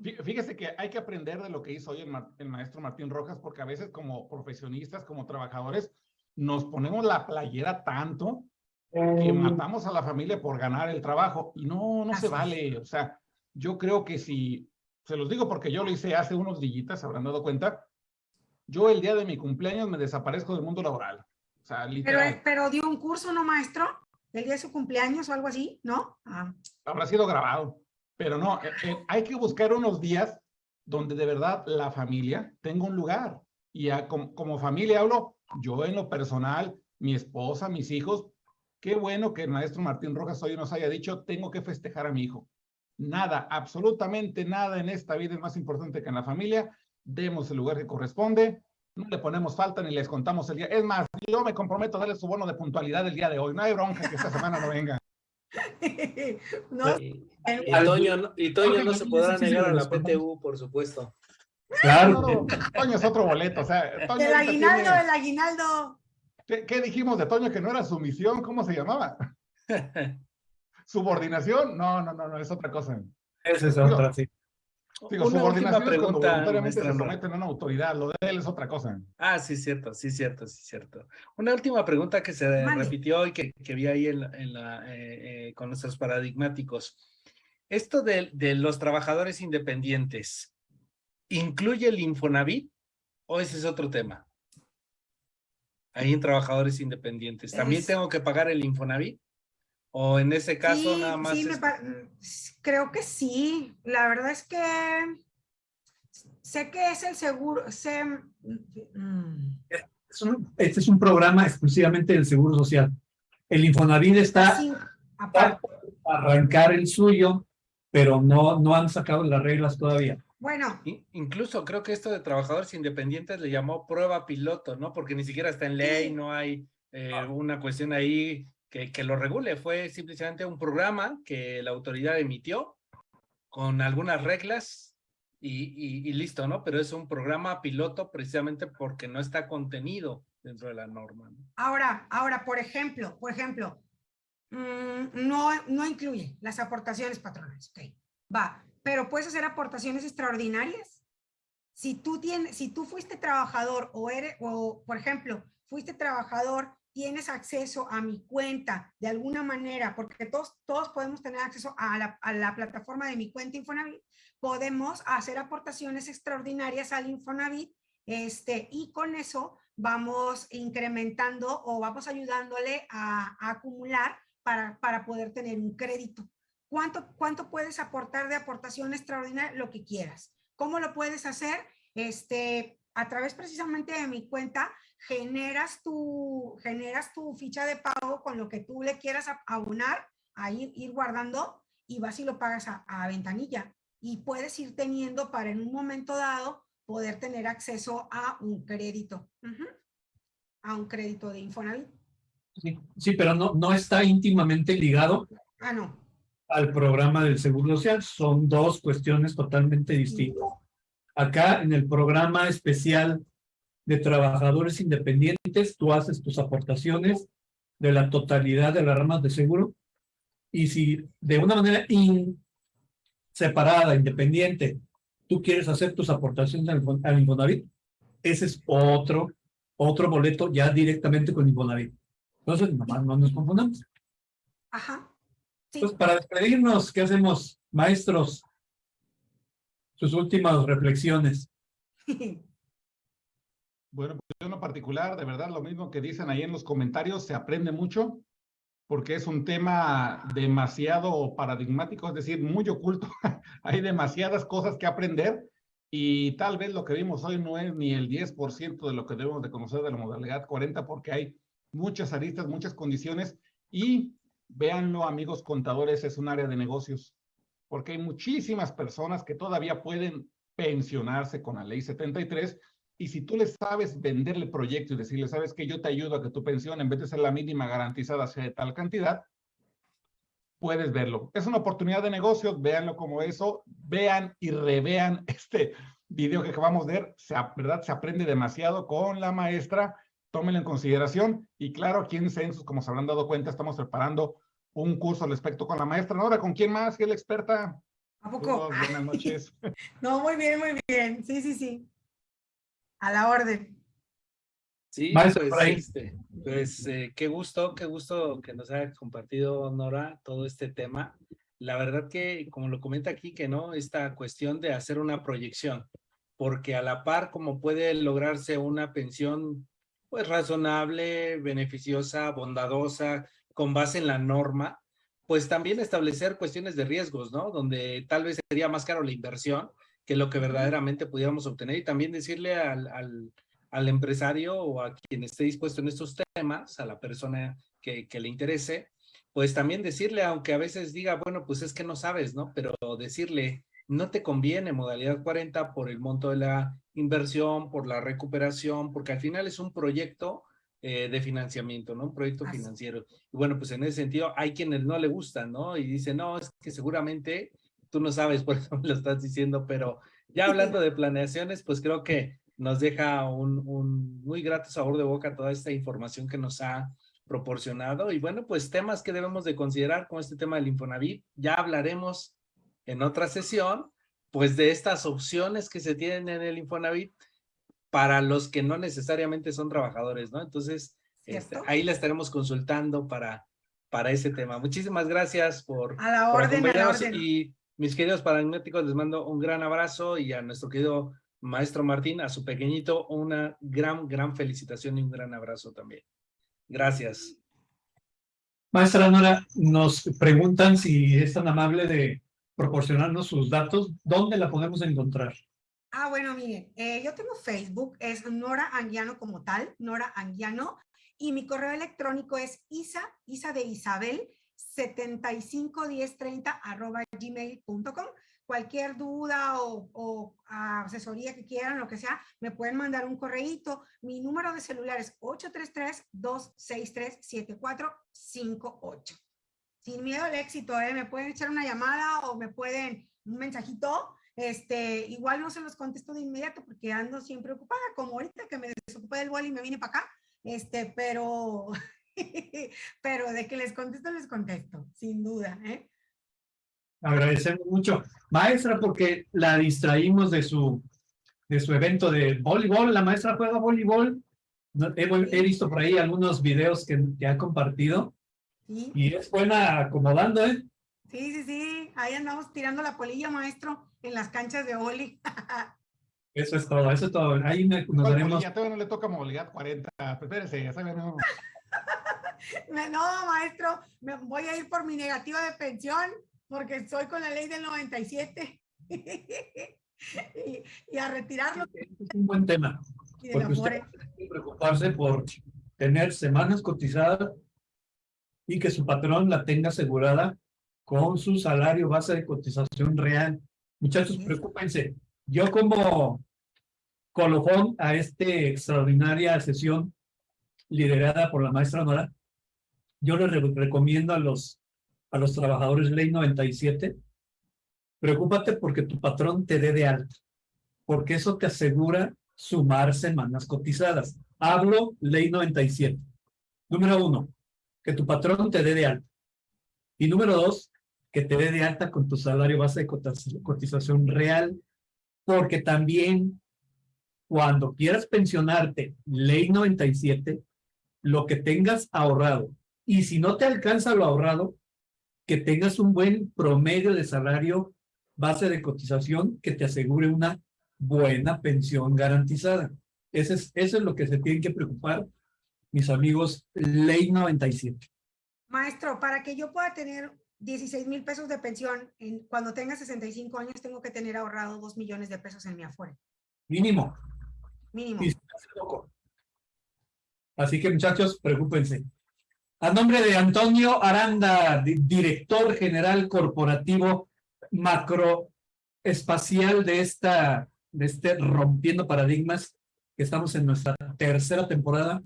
fí- fíjese que hay que aprender de lo que hizo hoy el, ma- el maestro Martín Rojas, porque a veces como profesionistas, como trabajadores, nos ponemos la playera tanto que matamos a la familia por ganar el trabajo y no, no Así se vale. O sea, yo creo que si, se los digo porque yo lo hice hace unos dillitas, se habrán dado cuenta, yo el día de mi cumpleaños me desaparezco del mundo laboral. O sea, Pero, pero dio un curso, ¿no, maestro? El día de su cumpleaños o algo así, ¿no? Ah, habrá sido grabado. Pero no, eh, eh, hay que buscar unos días donde de verdad la familia tenga un lugar. Y a- como, como familia hablo, yo en lo personal, mi esposa, mis hijos, qué bueno que el maestro Martín Rojas hoy nos haya dicho, tengo que festejar a mi hijo. Nada, absolutamente nada en esta vida es más importante que en la familia. Demos el lugar que corresponde. No le ponemos falta ni les contamos el día. Es más, yo me comprometo a darle su bono de puntualidad el día de hoy. No hay bronca que esta semana no venga. no, Y, Toño, no- y Toño no se podrá negar a la. PTU, por supuesto. Claro. No, Toño es otro boleto, o sea, Toño el aguinaldo, tiene- el aguinaldo. ¿Qué, qué dijimos de Toño que no era su misión? ¿Cómo se llamaba? ¿Subordinación? No, no, no, no, es otra cosa. Esa es otra, sí. Digo, Una última subordinación es cuando pregunta, voluntariamente se someten a una autoridad, lo de él es otra cosa. Ah, sí, cierto, sí, cierto, sí, cierto. Una última pregunta que se repitió y que, que vi ahí en la, en la, eh, eh, con nuestros paradigmáticos. Esto de, de los trabajadores independientes, ¿incluye el Infonavit o ese es otro tema? Ahí en trabajadores independientes, ¿también Es- tengo que pagar el Infonavit? ¿O en ese caso Sí, nada más? sí, es- creo que sí. La verdad es que sé que es el seguro, sé, mm, Es un- este es un programa exclusivamente del Seguro Social. El Infonavit está sí, está por arrancar el suyo, pero no, no han sacado las reglas todavía. Bueno. incluso creo que esto de trabajadores independientes le llamó prueba piloto, ¿no? Porque ni siquiera está en ley, no hay eh, una cuestión ahí que, que lo regule. Fue simplemente un programa que la autoridad emitió con algunas reglas y, y, listo, ¿no? Pero es un programa piloto precisamente porque no está contenido dentro de la norma. Ahora, ahora, por ejemplo, por ejemplo, mm, no, no incluye las aportaciones patronales, ok, va, pero puedes hacer aportaciones extraordinarias. Si tú, tienes, si tú fuiste trabajador o eres, o por ejemplo, fuiste trabajador tienes acceso a mi cuenta de alguna manera, porque todos, todos podemos tener acceso a la, a la plataforma de mi cuenta Infonavit, podemos hacer aportaciones extraordinarias al Infonavit este, y con eso vamos incrementando o vamos ayudándole a, acumular para, para, poder tener un crédito. ¿Cuánto, ¿Cuánto puedes aportar de aportación extraordinaria? Lo que quieras. ¿Cómo lo puedes hacer? Este, a través precisamente de mi cuenta, generas tu, generas tu ficha de pago con lo que tú le quieras abonar, a ir, guardando y vas y lo pagas a, ventanilla. Y puedes ir teniendo para en un momento dado poder tener acceso a un crédito, a un crédito de Infonavit. Sí, sí, pero no, no está íntimamente ligado ah, no. al programa del Seguro Social. Son dos cuestiones totalmente distintas. Acá en el programa especial de trabajadores independientes, tú haces tus aportaciones de la totalidad de las ramas de seguro y si de una manera separada, independiente, tú quieres hacer tus aportaciones al, Infonavit, ese es otro, otro boleto ya directamente con Infonavit. Entonces, nomás no nos confundamos. Ajá. Pues para despedirnos, ¿qué hacemos, maestros? Sus últimas reflexiones. Bueno, pues yo en lo particular, de verdad, lo mismo que dicen ahí en los comentarios, se aprende mucho porque es un tema demasiado paradigmático, es decir, muy oculto. Hay demasiadas cosas que aprender y tal vez lo que vimos hoy no es ni el 10% de lo que debemos de conocer de la modalidad 40 porque hay muchas aristas, muchas condiciones y véanlo amigos contadores, es un área de negocios porque hay muchísimas personas que todavía pueden pensionarse con la ley 73 y si tú le sabes venderle proyecto y decirle, sabes que yo te ayudo a que tu pensión, en vez de ser la mínima garantizada, sea de tal cantidad, puedes verlo. Es una oportunidad de negocios, véanlo como eso, vean y revean este video que acabamos de ver, se, ¿verdad? Se aprende demasiado con la maestra, tómenlo en consideración. Y claro, aquí en Census, como se habrán dado cuenta, estamos preparando un curso al respecto con la maestra. Ahora, ¿con quién más? ¿Qué es la experta? ¿A poco? buenas noches. no, muy bien, muy bien. Sí, sí, sí. A la orden. Sí, pues, este, pues eh, qué gusto, qué gusto que nos haya compartido Nora todo este tema. La verdad que, como lo comenta aquí, que no, esta cuestión de hacer una proyección, porque a la par como puede lograrse una pensión pues razonable, beneficiosa, bondadosa, con base en la norma, pues también establecer cuestiones de riesgos, ¿no? Donde tal vez sería más caro la inversión, que lo que verdaderamente pudiéramos obtener y también decirle al, al, al, empresario o a quien esté dispuesto en estos temas, a la persona que, que le interese, pues también decirle, aunque a veces diga, bueno, pues es que no sabes, ¿no? Pero decirle, no te conviene modalidad 40 por el monto de la inversión, por la recuperación, porque al final es un proyecto eh, de financiamiento, ¿no? Un proyecto financiero. Y bueno, pues en ese sentido hay quienes no le gustan, ¿no? Y dicen, no, es que seguramente tú no sabes, por eso me lo estás diciendo, pero ya hablando de planeaciones, pues creo que nos deja un, un, muy grato sabor de boca toda esta información que nos ha proporcionado. Y bueno, pues temas que debemos de considerar con este tema del Infonavit. Ya hablaremos en otra sesión, pues de estas opciones que se tienen en el Infonavit para los que no necesariamente son trabajadores, ¿no? Entonces, este, ahí la estaremos consultando para, para ese tema. Muchísimas gracias por, a la orden, a la orden. y mis queridos paradigmáticos, les mando un gran abrazo y a nuestro querido maestro Martín, a su pequeñito, una gran, gran felicitación y un gran abrazo también. Gracias. Maestra Nora, nos preguntan si es tan amable de proporcionarnos sus datos, ¿dónde la podemos encontrar? Ah, bueno, miren, eh, yo tengo Facebook, es Nora Anguiano como tal, Nora Anguiano, y mi correo electrónico es isa, isa de Isabel, 751030 arroba gmail.com. cualquier duda o, o, asesoría que quieran, lo que sea, me pueden mandar un correíto. Mi número de celular es 833-263-7458. Sin miedo al éxito, ¿eh? me pueden echar una llamada o me pueden un mensajito. Este, igual no se los contesto de inmediato porque ando siempre ocupada, como ahorita que me desocupé del boli y me vine para acá. Este, pero, pero de que les contesto, les contesto, sin duda. ¿eh? Agradecemos mucho. Maestra, porque la distraímos de su, de su evento de voleibol. La maestra juega voleibol. He, he visto por ahí algunos videos que, que ha compartido. ¿Sí? Y es buena acomodando, ¿eh? Sí, sí, sí. Ahí andamos tirando la polilla, maestro, en las canchas de boli. eso es todo, eso es todo. Ahí nos veremos. Ya todavía no le toca movilidad 40. Espérese, ya sabe, no. no, maestro, me voy a ir por mi negativa de pensión porque soy con la ley del 97 y, y, a retirarlo. Es un buen tema. Porque usted tiene que preocuparse por tener semanas cotizadas y que su patrón la tenga asegurada con su salario base de cotización real. Muchachos, preocúpense. Yo como colofón a esta extraordinaria sesión liderada por la maestra Nora, yo les recomiendo a los a los trabajadores ley 97, preocúpate porque tu patrón te dé de alta, porque eso te asegura sumar semanas cotizadas. Hablo ley 97. Número uno, que tu patrón te dé de alta. Y número dos, que te dé de alta con tu salario base de cotización real, porque también cuando quieras pensionarte, ley 97, lo que tengas ahorrado, y si no te alcanza lo ahorrado, que tengas un buen promedio de salario base de cotización que te asegure una buena pensión garantizada. Eso es, eso es lo que se tienen que preocupar mis amigos Ley 97. Maestro, para que yo pueda tener 16 mil pesos de pensión, en, cuando tenga 65 años tengo que tener ahorrado 2 millones de pesos en mi afuera. Mínimo. Mínimo. Así que muchachos, preocúpense. A nombre de Antonio Aranda, director general corporativo macroespacial de esta, de este Rompiendo Paradigmas, que estamos en nuestra tercera temporada,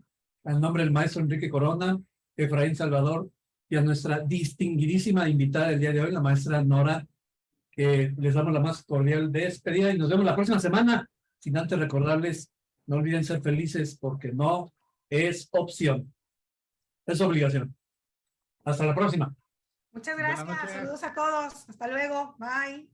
al nombre del maestro Enrique Corona, Efraín Salvador, y a nuestra distinguidísima invitada del día de hoy, la maestra Nora, que les damos la más cordial despedida y nos vemos la próxima semana. Sin antes recordarles, no olviden ser felices porque no es opción. Es obligación. Hasta la próxima. Muchas gracias. Saludos a todos. Hasta luego. Bye.